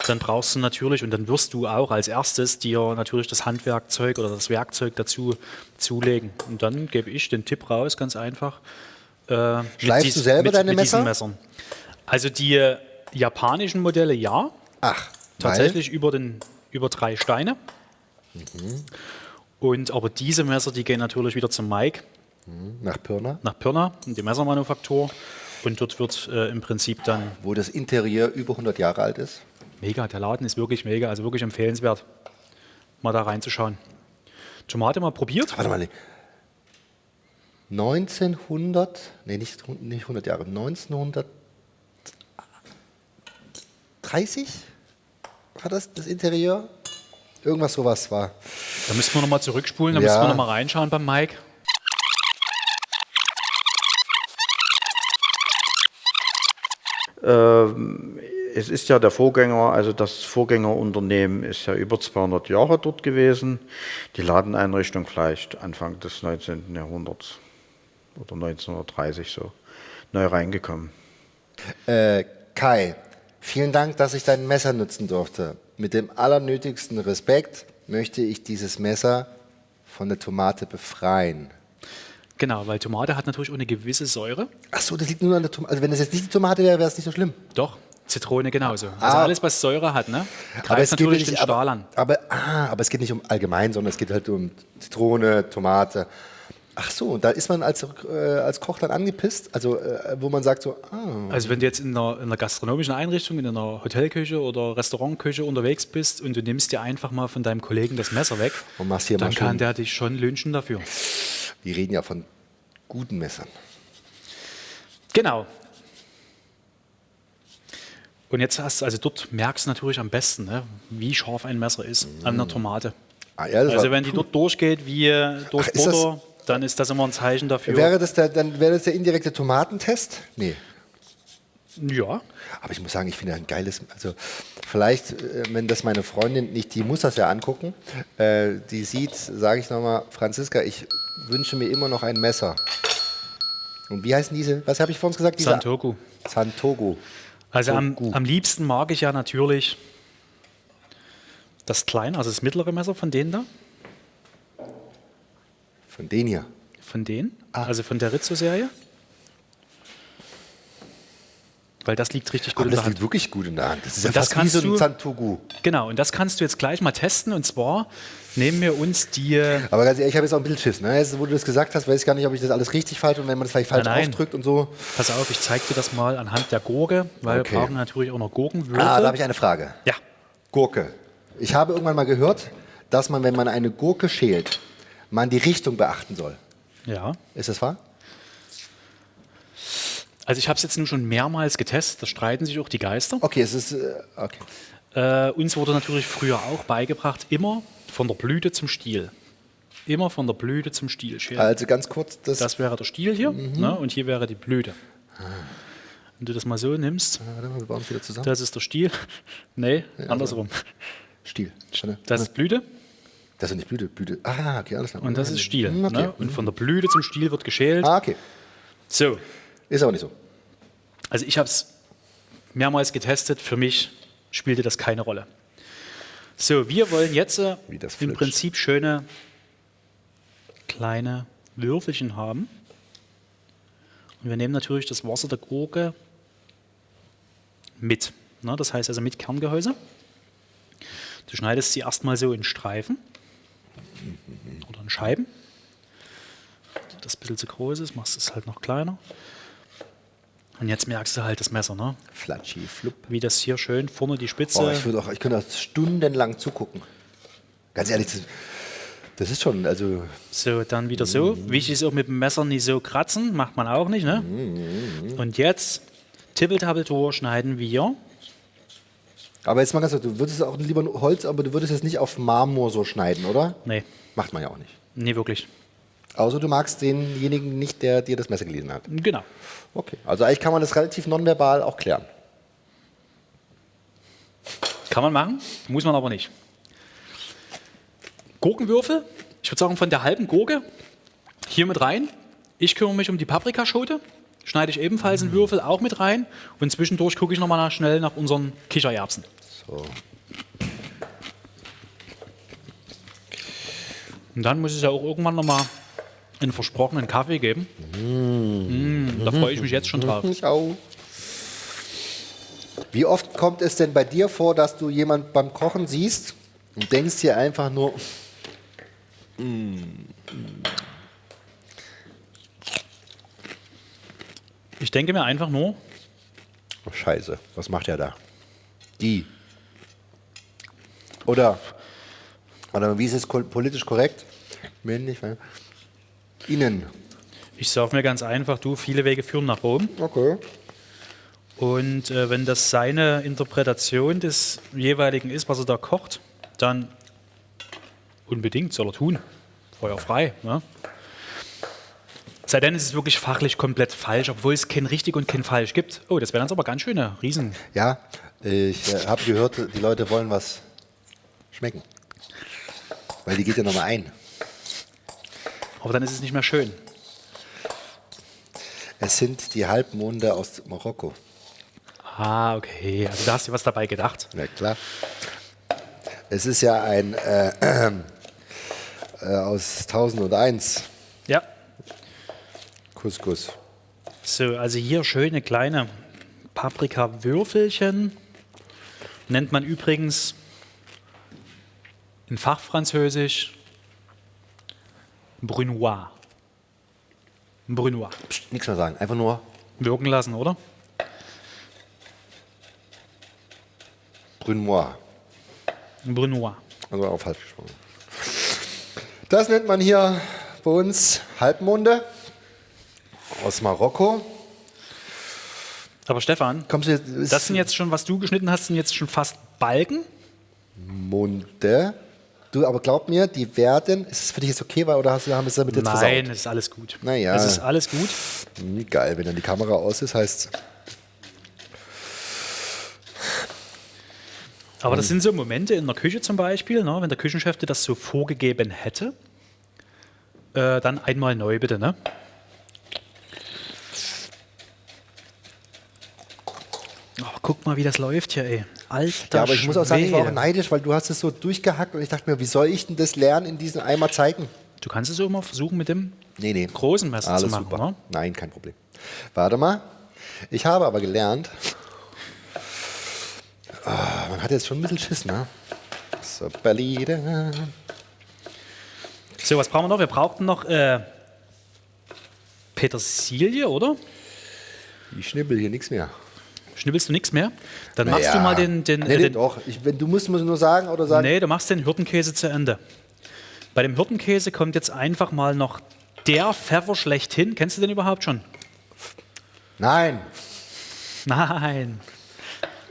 dann brauchst du natürlich und dann wirst du auch als erstes dir natürlich das Handwerkzeug oder das Werkzeug dazu zulegen. Und dann gebe ich den Tipp raus, ganz einfach. Äh, Schleifst dies- du selber mit, deine mit diesen Messer? Messern. Also die äh, japanischen Modelle ja, Ach, tatsächlich über, den, über drei Steine. Mhm. Und aber diese Messer, die gehen natürlich wieder zum Mike Weil, nach Pirna, nach Pirna, in die Messermanufaktur. Und dort wird äh, im Prinzip dann wo das Interieur über 100 Jahre alt ist. Mega, der Laden ist wirklich mega, also wirklich empfehlenswert, mal da reinzuschauen. Tomate mal probiert? Warte mal. 1900, nee, nicht, nicht 100 Jahre, 1930 war das das Interieur? Irgendwas sowas war. Da müssen wir nochmal zurückspulen, da Ja. müssen wir nochmal reinschauen beim Mike. Es ist ja der Vorgänger, also das Vorgängerunternehmen ist ja über 200 Jahre dort gewesen. Die Ladeneinrichtung vielleicht Anfang des 19. Jahrhunderts oder 1930 so neu reingekommen. Äh, Kai, vielen Dank, dass ich dein Messer nutzen durfte. Mit dem allernötigsten Respekt möchte ich dieses Messer von der Tomate befreien. Genau, weil Tomate hat natürlich auch eine gewisse Säure. Ach so, das liegt nur an der Tomate. Also wenn das jetzt nicht die Tomate wäre, wäre es nicht so schlimm. Doch, Zitrone genauso. Also Ah. alles, was Säure hat, ne? Aber Greift es, geht natürlich nicht, den Stahl aber, an. aber, ah, aber es geht nicht um allgemein, sondern es geht halt um Zitrone, Tomate. Ach so, da ist man als, äh, als Koch dann angepisst, also äh, wo man sagt so, ah, Also wenn du jetzt in einer, in einer gastronomischen Einrichtung, in einer Hotelküche oder Restaurantküche unterwegs bist und du nimmst dir einfach mal von deinem Kollegen das Messer weg, Und machst hier dann kann der dich schon lynchen dafür. wir reden ja von guten Messern. Genau. Und jetzt hast du, also dort merkst du natürlich am besten, ne, wie scharf ein Messer ist an einer Tomate. Ah, ja, Also wenn die dort durchgeht wie durch Ach, ist das- Butter, dann ist das immer ein Zeichen dafür. wäre das der, dann wäre das der indirekte Tomatentest? Nee. ja, Aber ich muss sagen, ich finde ein geiles, also vielleicht, äh, wenn das meine Freundin nicht, die muss das ja angucken, äh, die sieht, sage ich nochmal, Franziska, ich wünsche mir immer noch ein Messer. Und wie heißen diese, was habe ich vor uns gesagt? Diese- Santoku. Santogo. Also am, Toku. am liebsten mag ich ja natürlich das kleine, also das mittlere Messer von denen da, Von denen hier. von denen, Ah. also von der Rizzo-Serie. weil das liegt richtig gut Aber in der das Hand. liegt wirklich gut in der Hand. Das ist ja Und das fast wie kannst so ein du- Santogu. Genau, und das kannst du jetzt gleich mal testen. Und zwar nehmen wir uns die. Aber ganz ehrlich, ich habe jetzt auch ein bisschen Schiss. Ne? Jetzt, wo du das gesagt hast, weiß ich gar nicht, ob ich das alles richtig falte und wenn man das vielleicht falsch Nein, nein. ausdrückt und so. Pass auf, ich zeige dir das mal anhand der Gurke, weil Okay. wir brauchen natürlich auch noch Gurkenwürfel. Ah, da habe ich eine Frage. ja, Gurke. Ich habe irgendwann mal gehört, dass man, wenn man eine Gurke schält, man die Richtung beachten soll. ja. Ist das wahr? Also ich habe es jetzt nun schon mehrmals getestet, da streiten sich auch die Geister. Okay, es ist. Äh, okay. Äh, uns wurde natürlich früher auch beigebracht, immer von der Blüte zum Stiel. Immer von der Blüte zum Stiel schälen. Also ganz kurz, das. Das wäre der Stiel hier Mhm. ne, und hier wäre die Blüte. Wenn du das mal so nimmst, wieder zusammen. das ist der Stiel. [laughs] nee, andersrum. Stiel. Warte. Das ist Blüte Das ist nicht Blüte. Blüte. Ah, okay, alles klar. und das ist Stiel. Hm, Okay. Ne? Und von der Blüte zum Stiel wird geschält. Ah, okay. So, Ist aber nicht so. also ich habe es mehrmals getestet. Für mich spielte das keine Rolle. So, wir wollen jetzt äh, im. Prinzip schöne kleine Würfelchen haben. Und wir nehmen natürlich das Wasser der Gurke mit. Ne, das heißt also mit Kerngehäuse. Du schneidest sie erstmal so in Streifen oder in Scheiben. Wenn Das ein bisschen zu groß ist, machst du es halt noch kleiner. Und jetzt merkst du halt das Messer, ne? Flatschi, flupp. wie das hier schön vorne die Spitze. Oh, ich, würde auch, ich könnte auch stundenlang zugucken. Ganz ehrlich, das, das ist schon, also So, dann wieder so. Wichtig ist auch mit dem Messer nicht so kratzen, macht man auch nicht. Ne? Und jetzt, Tippeltappeltor schneiden wir. Aber jetzt mal ganz kurz, du würdest auch lieber Holz, aber du würdest es nicht auf Marmor so schneiden, oder? Nee, Macht man ja auch nicht. nee, wirklich. Außer du magst denjenigen nicht, der dir das Messer geliehen hat. Genau. Okay. Also eigentlich kann man das relativ nonverbal auch klären. Kann man machen, muss man aber nicht. Gurkenwürfel, ich würde sagen von der halben Gurke hier mit rein. Ich kümmere mich um die Paprikaschote, schneide ich ebenfalls einen Würfel auch mit rein und zwischendurch gucke ich nochmal nach, schnell nach unseren Kichererbsen. So. Und dann muss es ja auch irgendwann nochmal einen versprochenen Kaffee geben. Mm, da freue ich mich jetzt schon drauf. [laughs] Ich auch. Wie oft kommt es denn bei dir vor, dass du jemand beim Kochen siehst und denkst dir einfach nur, Ich denke mir einfach nur, oh, Scheiße, was macht er da? Die. Oder, oder wie ist es politisch korrekt? Männlich, weil- Innen. ich sage mir ganz einfach, du, viele Wege führen nach Rom. Okay. Und äh, wenn das seine Interpretation des jeweiligen ist, was er da kocht, dann unbedingt soll er tun. Feuer frei. Ne? Sei denn, es ist wirklich fachlich komplett falsch, obwohl es kein richtig und kein falsch gibt. Oh, das wären dann aber ganz schöne Riesen. Ja, ich äh, habe gehört, die Leute wollen was schmecken. Weil die geht ja nochmal ein. Aber dann ist es nicht mehr schön. Es sind die Halbmonde aus Marokko. Ah, okay. Also da hast du was dabei gedacht. Ja, klar. Es ist ja ein äh, äh, aus 1001 Ja. Couscous. So, also hier schöne kleine Paprika-Würfelchen. Nennt man übrigens in Fachfranzösisch Brunois. Brunois. Psst, nichts mehr sagen, einfach nur Wirken lassen, oder? Brunois. Brunois. Also auch falsch gesprochen. Das nennt man hier bei uns Halbmonde aus Marokko. Aber Stefan, Kommst du jetzt, das sind jetzt schon, was du geschnitten hast, sind jetzt schon fast Balken. Munde. Du, aber glaub mir, die werden. Ist es für dich jetzt okay, weil, oder hast du haben wir es damit jetzt Nein, es ist alles gut. Naja. Es ist alles gut. versaut? Hm, geil, wenn dann die Kamera aus ist, heißt Aber das sind so Momente in der Küche zum Beispiel, ne, wenn der Küchenchef dir das so vorgegeben hätte, äh, dann einmal neu bitte, ne? Oh, guck mal, wie das läuft hier, ey. Alter Ja, aber ich muss auch sagen, ich war auch neidisch, weil du hast es so durchgehackt und ich dachte mir, wie soll ich denn das lernen in diesem Eimer zeigen? Du kannst es immer versuchen mit dem Nee, nee. großen Messer Alles zu machen, super. ne? Nein, kein Problem. Warte mal. Ich habe aber gelernt, ah, man hat jetzt schon ein bisschen Schiss, ne? So, Berlin. So, was brauchen wir noch? Wir brauchten noch äh, Petersilie, oder? Ich schnibbel hier nichts mehr. Schnibbelst du nichts mehr? Dann machst du mal den. den, Nee, äh, den doch. Ich, wenn, du musst mir nur sagen oder sagen. nee, du machst den Hirtenkäse zu Ende. Bei dem Hirtenkäse kommt jetzt einfach mal noch der Pfeffer schlechthin. Kennst du den überhaupt schon? Nein. Nein.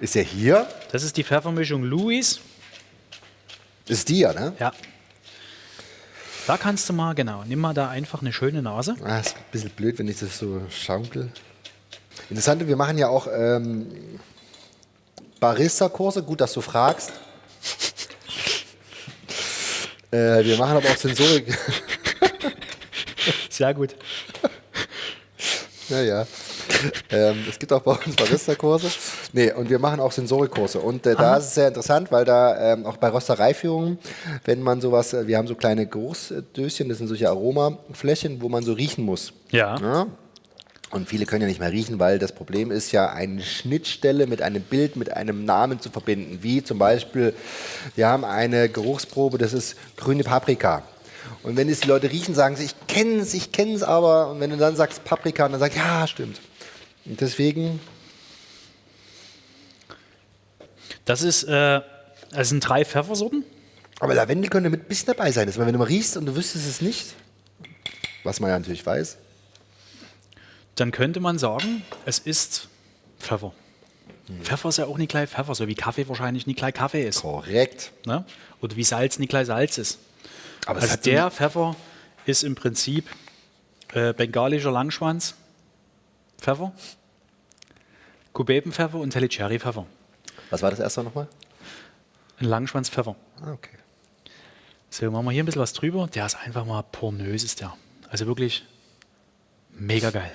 Ist er hier? Das ist die Pfeffermischung Louis. Ist die ja, ne? Ja. Da kannst du mal, genau, nimm mal da einfach eine schöne Nase. Ah, ist ein bisschen blöd, wenn ich das so schaukel. Interessant, wir machen ja auch ähm, Barista-Kurse. Gut, dass du fragst. [laughs] äh, wir machen aber auch Sensorik. [laughs] Sehr gut. Ja, ja. Ähm, es gibt auch bei uns Barista-Kurse. Nee, und wir machen auch Sensorikkurse. Und äh, da ist es sehr interessant, weil da ähm, auch bei Röstereiführungen, wenn man sowas, äh, wir haben so kleine Geruchsdöschen, das sind solche Aromaflächen, wo man so riechen muss. Ja. Ja? Und viele können ja nicht mehr riechen, weil das Problem ist ja, eine Schnittstelle mit einem Bild, mit einem Namen zu verbinden. Wie zum Beispiel, wir haben eine Geruchsprobe, das ist grüne Paprika. Und wenn es die Leute riechen, sagen sie, ich kenne es, ich kenne es aber. Und wenn du dann sagst Paprika, dann sagst ja, stimmt. Und deswegen, Das ist, äh, das sind drei Pfeffersorten. aber Lavendel könnte mit ein bisschen dabei sein. Das wenn du mal riechst und du wüsstest es nicht, was man ja natürlich weiß. Dann könnte man sagen, es ist Pfeffer. Hm. Pfeffer ist ja auch nicht gleich Pfeffer, so wie Kaffee wahrscheinlich nicht gleich Kaffee ist. Korrekt. Ne? Oder wie Salz nicht gleich Salz ist. Aber Also der Pfeffer ist im Prinzip äh, bengalischer Langschwanz, Pfeffer, Kubebenpfeffer und Tellicherry-Pfeffer. Was war das erste nochmal? Ein Langschwanzpfeffer. Ah, okay. So, machen wir hier ein bisschen was drüber. Der ist einfach mal pornös, ist der. Also wirklich mega geil.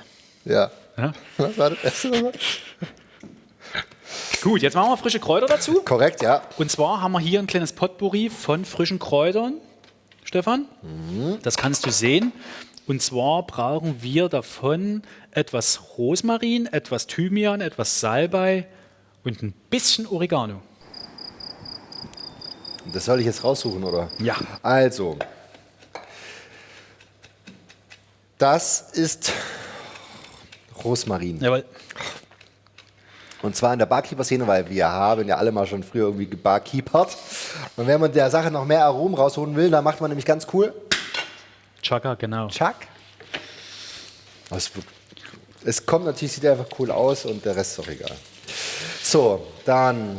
Ja. Ja? Was war das erste nochmal? Gut, jetzt machen wir frische Kräuter dazu. Korrekt, ja. Und zwar haben wir hier ein kleines Potpourri von frischen Kräutern, Stefan. Das kannst du sehen. Und zwar brauchen wir davon etwas Rosmarin, etwas Thymian, etwas Salbei und ein bisschen Oregano. Das soll ich jetzt raussuchen, oder? Ja. Also, das ist Rosmarin. Jawohl. Und zwar in der Barkeeper-Szene, weil wir haben ja alle mal schon früher irgendwie gebarkeepert. Und wenn man der Sache noch mehr Aromen rausholen will, dann macht man nämlich ganz cool. Chaka, genau. Chuck. Es, es kommt natürlich, sieht einfach cool aus und der Rest ist auch egal. So, dann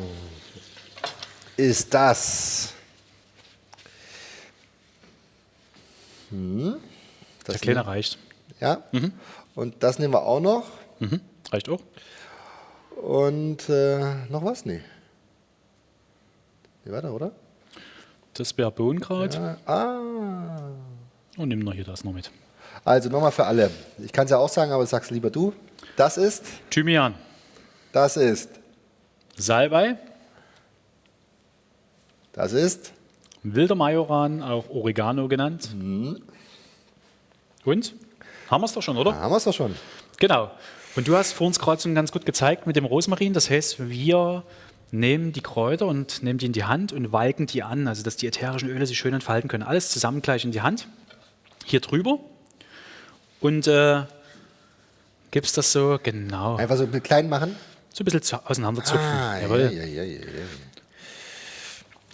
ist das. Hm, das Der Kleine reicht. Ja. Und das nehmen wir auch noch. Mhm. Reicht auch. Und äh, noch was? Nee. Nee, weiter, oder? Das wäre. Ja. Ah. Und nimm noch hier das noch mit. Also nochmal für alle. Ich kann es ja auch sagen, aber sag's lieber du. Das ist, Thymian, das ist, Salbei, das ist. wilder Majoran, auch Oregano genannt. Und? Haben wir es doch schon, oder? Da haben wir es doch schon. Genau. Und du hast vor uns gerade schon ganz gut gezeigt mit dem Rosmarin. Das heißt, wir nehmen die Kräuter und nehmen die in die Hand und walken die an, also dass die ätherischen Öle sich schön entfalten können. Alles zusammen gleich in die Hand. Hier drüber. Und äh, gibst das so, genau, Einfach so klein machen. so ein bisschen zu, auseinanderzupfen. Ah, ja, Jawohl. ja, ja, ja, ja.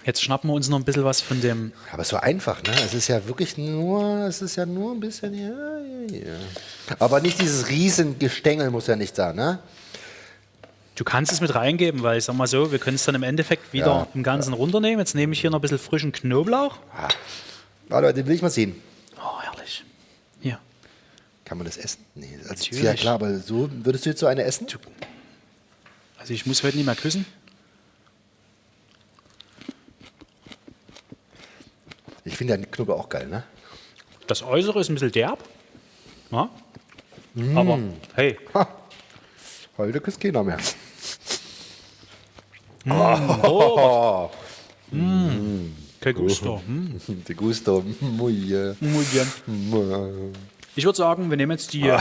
Jetzt schnappen wir uns noch ein bisschen was von dem. Aber so einfach, ne? Es ist ja wirklich nur, es ist ja nur ein bisschen, ja, ja, ja. Aber nicht dieses riesen Gestängel muss ja nicht da, ne? Du kannst es mit reingeben, weil ich sag mal so, wir können es dann im Endeffekt wieder Ja, im Ganzen runternehmen. Jetzt nehme ich hier noch ein bisschen frischen Knoblauch. Warte, den will ich mal sehen. Oh, herrlich. Hier. Kann man das essen? Nee, also Natürlich. ja klar, aber so würdest du jetzt so eine essen? Also ich muss heute nicht mehr küssen. Ich finde ja Knoblauch auch geil, ne? Das Äußere ist ein bisschen derb. Ja? Mm. Aber hey, Ha. Heute küsst keiner mehr. oh, kein Gusto. [laughs] Hm. Die Gusto. Muy, äh, Muy bien. Ich würde sagen, wir nehmen jetzt die,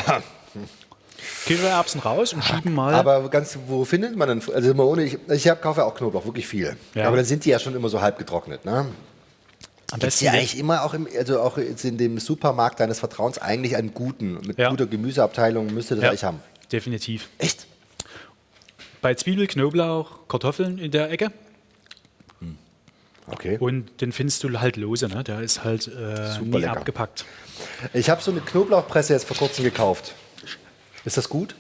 Kichererbsen raus und schieben mal. Aber ganz, wo findet man denn, also immer ohne, ich, ich hab, kaufe ja auch Knoblauch, wirklich viel. Ja. Aber dann sind die ja schon immer so halb getrocknet, ne? Am Ist ja eigentlich immer auch im, also auch jetzt in dem Supermarkt deines Vertrauens eigentlich einen guten, mit Ja. guter Gemüseabteilung müsste das ja, eigentlich haben. definitiv. Echt? Bei Zwiebel, Knoblauch, Kartoffeln in der Ecke. Okay. Und den findest du halt lose, ne? Der ist halt äh, nie lecker. abgepackt. Ich habe so eine Knoblauchpresse jetzt vor kurzem gekauft. Ist das gut?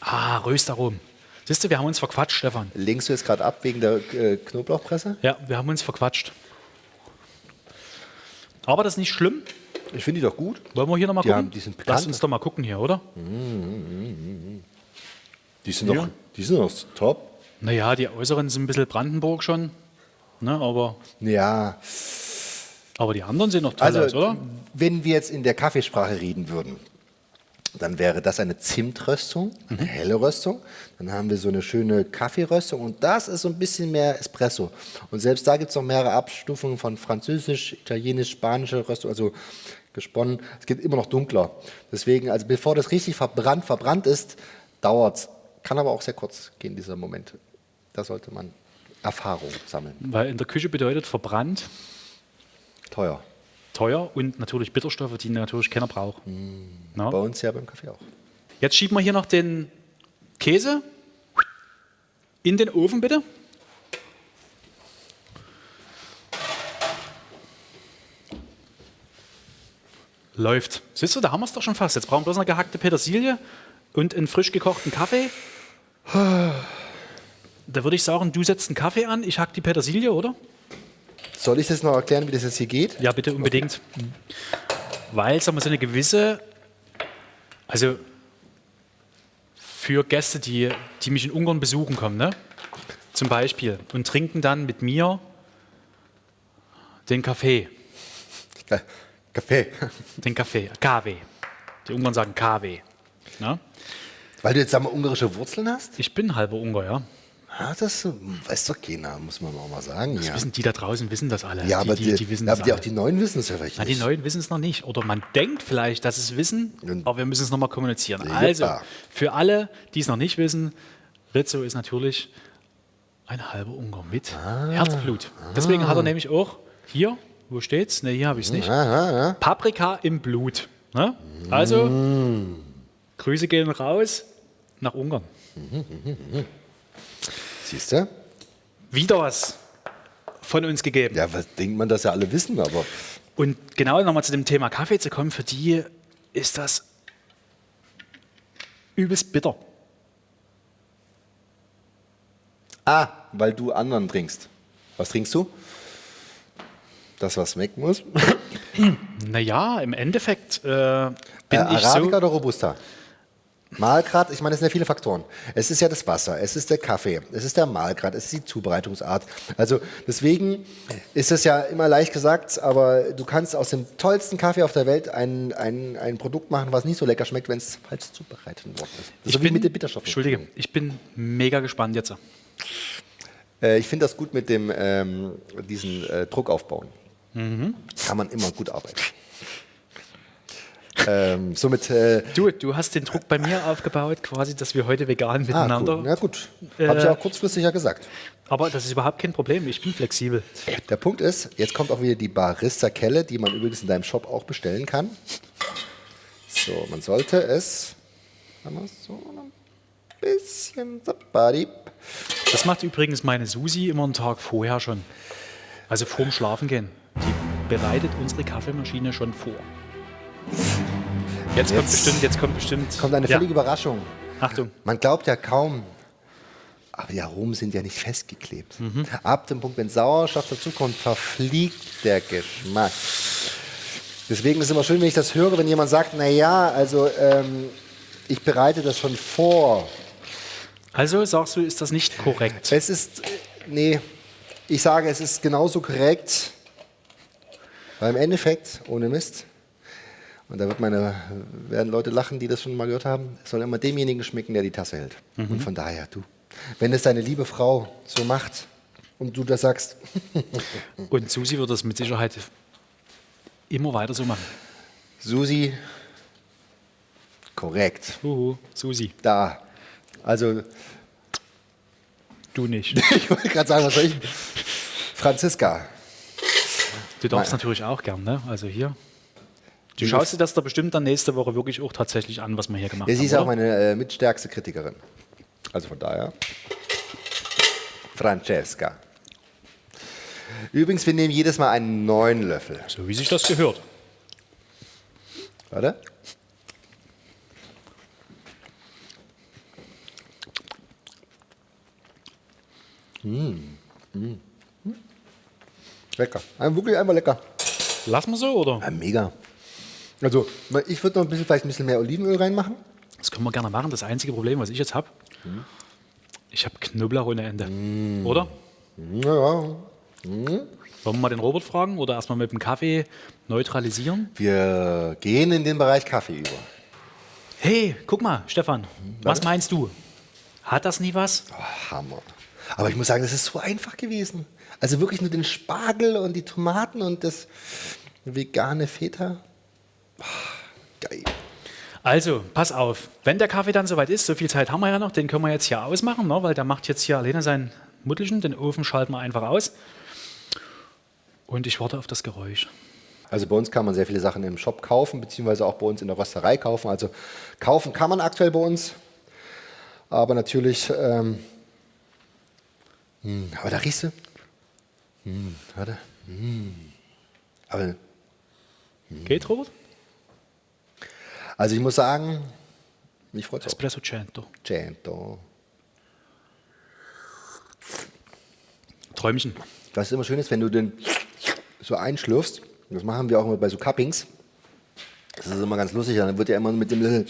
Ah, Röstaromen. Siehst du, wir haben uns verquatscht, Stefan. Lenkst du jetzt gerade ab wegen der äh, Knoblauchpresse? Ja, wir haben uns verquatscht. Aber das ist nicht schlimm. Ich finde die doch gut. Wollen wir hier nochmal gucken? haben- die sind Lass bekannt. uns doch mal gucken hier, oder? Die sind doch, die sind doch top. Naja, die äußeren sind ein bisschen Brandenburg schon. Ne, aber, Ja, aber die anderen sehen noch toll also aus, oder? wenn wir jetzt in der Kaffeesprache reden würden, dann wäre das eine Zimtröstung, eine helle Röstung. Dann haben wir so eine schöne Kaffeeröstung und das ist so ein bisschen mehr Espresso. Und selbst da gibt es noch mehrere Abstufungen von Französisch, Italienisch, Spanische Röstung, also gesponnen. Es geht immer noch dunkler. Deswegen, also bevor das richtig verbrannt, verbrannt ist, dauert es. Kann aber auch sehr kurz gehen, dieser Moment. Da sollte man Erfahrung sammeln. Weil in der Küche bedeutet verbrannt, Teuer. Teuer und natürlich Bitterstoffe, die natürlich keiner braucht. Na? Bei uns ja beim Kaffee auch. Jetzt schieben wir hier noch den Käse in den Ofen, bitte. Läuft. Siehst du, da haben wir es doch schon fast. Jetzt brauchen wir bloß eine gehackte Petersilie und einen frisch gekochten Kaffee. [sighs] Da würde ich sagen, du setzt einen Kaffee an, ich hack die Petersilie, oder? Soll ich das noch erklären, wie das jetzt hier geht? Ja, bitte unbedingt. Weil, sagen wir, so eine gewisse, also für Gäste, die, die mich in Ungarn besuchen kommen, ne? zum Beispiel, und trinken dann mit mir den Kaffee, Äh, Kaffee. den Kaffee, Kaffee. Die Ungarn sagen Kaffee. Ne? Weil du jetzt sagen wir, ungarische Wurzeln hast? Ich bin halber Ungar, ja. Ah, das weiß doch keiner, muss man auch mal sagen. Ja, Wissen, die da draußen wissen das alle. ja aber, die, die, die, die wissen aber das die, auch die Neuen wissen es ja vielleicht Na, die nicht. Neuen wissen es noch nicht. Oder man denkt vielleicht, dass sie es wissen, Und- aber wir müssen es nochmal kommunizieren. Ja. Also, für alle, die es noch nicht wissen, Rizzo ist natürlich ein halber Ungar mit Ah. Herzblut. Deswegen hat er nämlich auch hier, wo steht's? Ne, hier habe ich es nicht. Ah, Paprika im Blut. Ne? Also, Mm. Grüße gehen raus nach Ungarn. [laughs] Siehst du? Wieder was von uns gegeben. Ja, was denkt man, dass ja alle wissen, aber Und genau nochmal zu dem Thema Kaffee zu kommen, für die ist das übelst bitter. Ah, weil du anderen trinkst. Was trinkst du? Das, was weg muss? Naja, im Endeffekt äh, Äh, bin ich Arabica so. oder Robusta? Malgrad, ich meine, es sind ja viele Faktoren. Es ist ja das Wasser, es ist der Kaffee, es ist der Malgrad, es ist die Zubereitungsart. Also deswegen ist es ja immer leicht gesagt, aber du kannst aus dem tollsten Kaffee auf der Welt ein, ein, ein Produkt machen, was nicht so lecker schmeckt, wenn es falsch zubereitet worden ist. Das ist so wie mit den Bitterstoffen. Entschuldige, ich bin mega gespannt jetzt. Äh, ich finde das gut mit dem ähm, diesen äh, Druck aufbauen. Mhm. Kann man immer gut arbeiten. Ähm, somit äh, Du, du hast den Druck bei mir aufgebaut, quasi, dass wir heute vegan Ah, miteinander. cool. Na gut. Äh, Habe ich auch kurzfristig ja gesagt. Aber das ist überhaupt kein Problem. Ich bin flexibel. Der Punkt ist, jetzt kommt auch wieder die Barista-Kelle, die man übrigens in deinem Shop auch bestellen kann. So, man sollte es so ein bisschen. Das macht übrigens meine Susi immer einen Tag vorher schon. Also vorm Schlafengehen. Die bereitet unsere Kaffeemaschine schon vor. Jetzt, kommt Jetzt bestimmt, jetzt kommt bestimmt. Kommt eine ja. völlige Überraschung. Achtung. Man glaubt ja kaum, aber die Aromen sind ja nicht festgeklebt. Mhm. Ab dem Punkt, wenn Sauerstoff dazukommt, verfliegt der Geschmack. Deswegen ist es immer schön, wenn ich das höre, wenn jemand sagt, na ja, also ähm, ich bereite das schon vor. Also sagst du, ist das nicht korrekt? Es ist, nee, ich sage, es ist genauso korrekt, weil im Endeffekt, ohne Mist, und da meine, werden Leute lachen, die das schon mal gehört haben, es soll immer demjenigen schmecken, der die Tasse hält. Und von daher, du, wenn es deine liebe Frau so macht und du das sagst, [laughs] Und Susi wird das mit Sicherheit immer weiter so machen. Susi, Korrekt. Uhu, Susi, Da. Also, du nicht. [laughs] ich wollte gerade sagen, was soll ich? Franziska. Du darfst Nein. natürlich auch gern, ne? Also hier. Du schaust dir das da bestimmt dann nächste Woche wirklich auch tatsächlich an, was wir hier gemacht Ja, sie haben. ist auch oder? meine äh, mitstärkste Kritikerin. Also von daher. Francesca. Übrigens, wir nehmen jedes Mal einen neuen Löffel. so wie sich das gehört. Warte. Mm. Mm. Mm. Lecker. Ein- Wirklich einfach lecker. Lassen wir so, oder? Ja, mega. Also, ich würde noch ein bisschen, vielleicht ein bisschen mehr Olivenöl reinmachen. Das können wir gerne machen. Das einzige Problem, was ich jetzt habe, ich habe Knoblauch ohne Ende. Oder? Ja, ja. Wollen wir mal den Robert fragen oder erstmal mit dem Kaffee neutralisieren? Wir gehen in den Bereich Kaffee über. Hey, guck mal, Stefan, was meinst du? Hat das nie was? Oh, Hammer. Aber ich muss sagen, das ist so einfach gewesen. Also wirklich nur den Spargel und die Tomaten und das vegane Feta. Geil. Also, pass auf, wenn der Kaffee dann soweit ist, so viel Zeit haben wir ja noch, den können wir jetzt hier ausmachen, ne, weil der macht jetzt hier alleine sein Muttelchen, den Ofen schalten wir einfach aus. Und ich warte auf das Geräusch. Also bei uns kann man sehr viele Sachen im Shop kaufen, beziehungsweise auch bei uns in der Rösterei kaufen. Also kaufen kann man aktuell bei uns. Aber natürlich, ähm, hm, aber da riechst du. Hm, warte. Hm. Aber, Geht, Robert? Also ich muss sagen, mich freut es. Espresso Cento. Cento. Träumchen. Was immer schön ist, wenn du den so einschlürfst, das machen wir auch immer bei so Cuppings, das ist immer ganz lustig, dann wird ja immer mit dem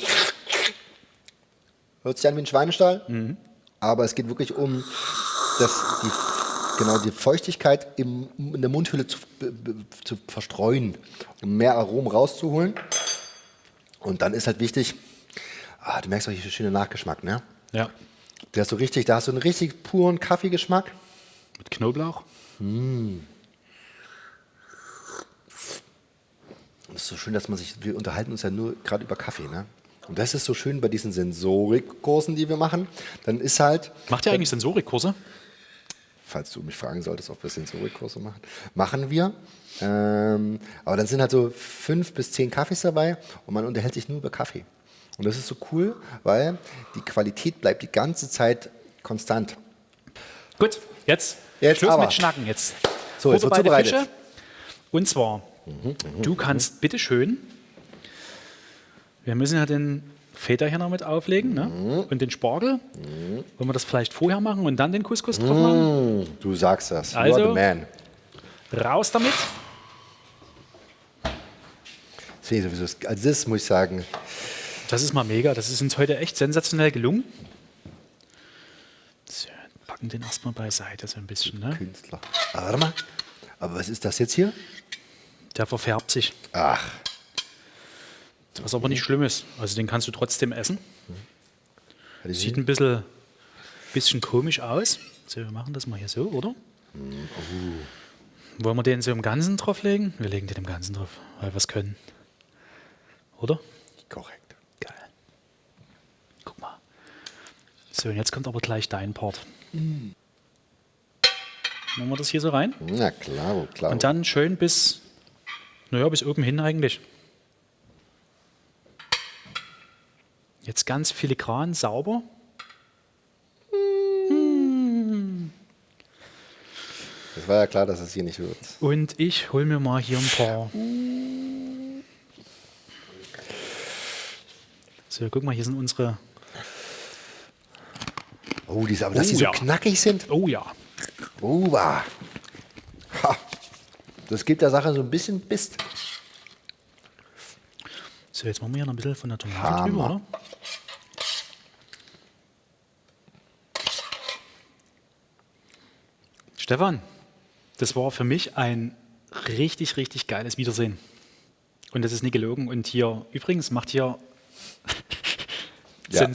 Hört sich an wie ein Schweinestall, aber es geht wirklich um das, die, genau, die Feuchtigkeit im, in der Mundhülle zu, zu verstreuen, um mehr Aromen rauszuholen. Und dann ist halt wichtig, ah, du merkst auch hier schöner Nachgeschmack, ne? Ja. Der ist so richtig, da hast du einen richtig puren Kaffeegeschmack. Mit Knoblauch. Und es ist so schön, dass man sich, wir unterhalten uns ja nur gerade über Kaffee, ne? Und das ist so schön bei diesen Sensorikkursen, die wir machen. Dann ist halt, Macht ihr eigentlich Sensorikkurse? Falls du mich fragen solltest, ob wir Sensorikkurse machen, machen wir. Ähm, aber dann sind halt so fünf bis zehn Kaffees dabei und man unterhält sich nur über Kaffee. Und das ist so cool, weil die Qualität bleibt die ganze Zeit konstant. Gut, jetzt, Jetzt Schluss aber. mit Schnacken. Jetzt So, jetzt wird zubereitet. Fische. Und zwar, du kannst bitte schön, wir müssen ja den Noch mit auflegen ne? und den Spargel. Wollen wir das vielleicht vorher machen und dann den Couscous drauf machen? Du sagst das. Also- you are the man. Raus damit. Ich sowieso, also das muss ich sagen, Das ist mal mega. Das ist uns heute echt sensationell gelungen. So, packen den erstmal beiseite so ein bisschen. Ne? Künstler. Aber warte mal. Aber was ist das jetzt hier? Der verfärbt sich. Ach, Was aber nicht schlimm ist. Also den kannst du trotzdem essen. Sieht sie? ein bisschen, bisschen komisch aus. So, wir machen das mal hier so, oder? Wollen wir den so im Ganzen drauflegen? Wir legen den im Ganzen drauf, weil wir es können. Oder? korrekt. Geil. Guck mal. So, und jetzt kommt aber gleich dein Part. Machen wir das hier so rein? Na klar, klar. Und dann schön bis, naja, bis oben hin eigentlich. Jetzt ganz filigran, sauber. Das war ja klar, dass es hier nicht wird. Und ich hol mir mal hier ein paar. So, guck mal, hier sind unsere. Oh, diese, aber dass Oh, die so ja. knackig sind. Oh ja. Oh, ha. Das gibt der Sache so ein bisschen Bist. So, jetzt machen wir hier noch ein bisschen von der Tomate Hammer. drüber, oder? Stefan, das war für mich ein richtig, richtig geiles Wiedersehen. Und das ist nicht gelogen. Und hier, übrigens, macht hier, Ja.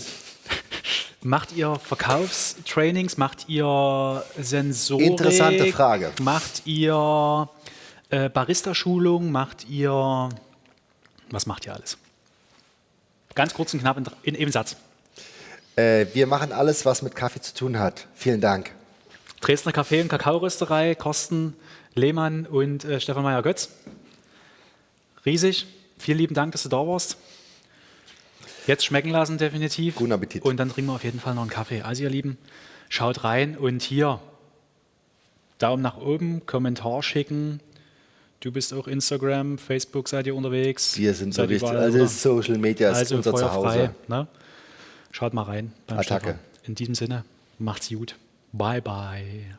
[laughs] Macht ihr Verkaufstrainings, macht ihr Sensorik? Interessante Frage. Macht ihr äh, Barista-Schulung? Macht ihr, was macht ihr alles? Ganz kurz und knapp in, in eben Satz. Äh, wir machen alles, was mit Kaffee zu tun hat. Vielen Dank. Dresdner Kaffee- und Kakaorösterei, Korsten Lehmann und äh, Stefan Meyer-Götz. Riesig. Vielen lieben Dank, dass du da warst. Jetzt schmecken lassen, definitiv. Guten Appetit. Und dann trinken wir auf jeden Fall noch einen Kaffee. Also, ihr Lieben, schaut rein und hier Daumen nach oben, Kommentar schicken. Du bist auch Instagram, Facebook seid ihr unterwegs. Wir sind so richtig. Also? Social Media ist also unser Feuer Zuhause. frei, ne? Schaut mal rein. beim Attacke. Stefan. In diesem Sinne, macht's gut. Bye bye.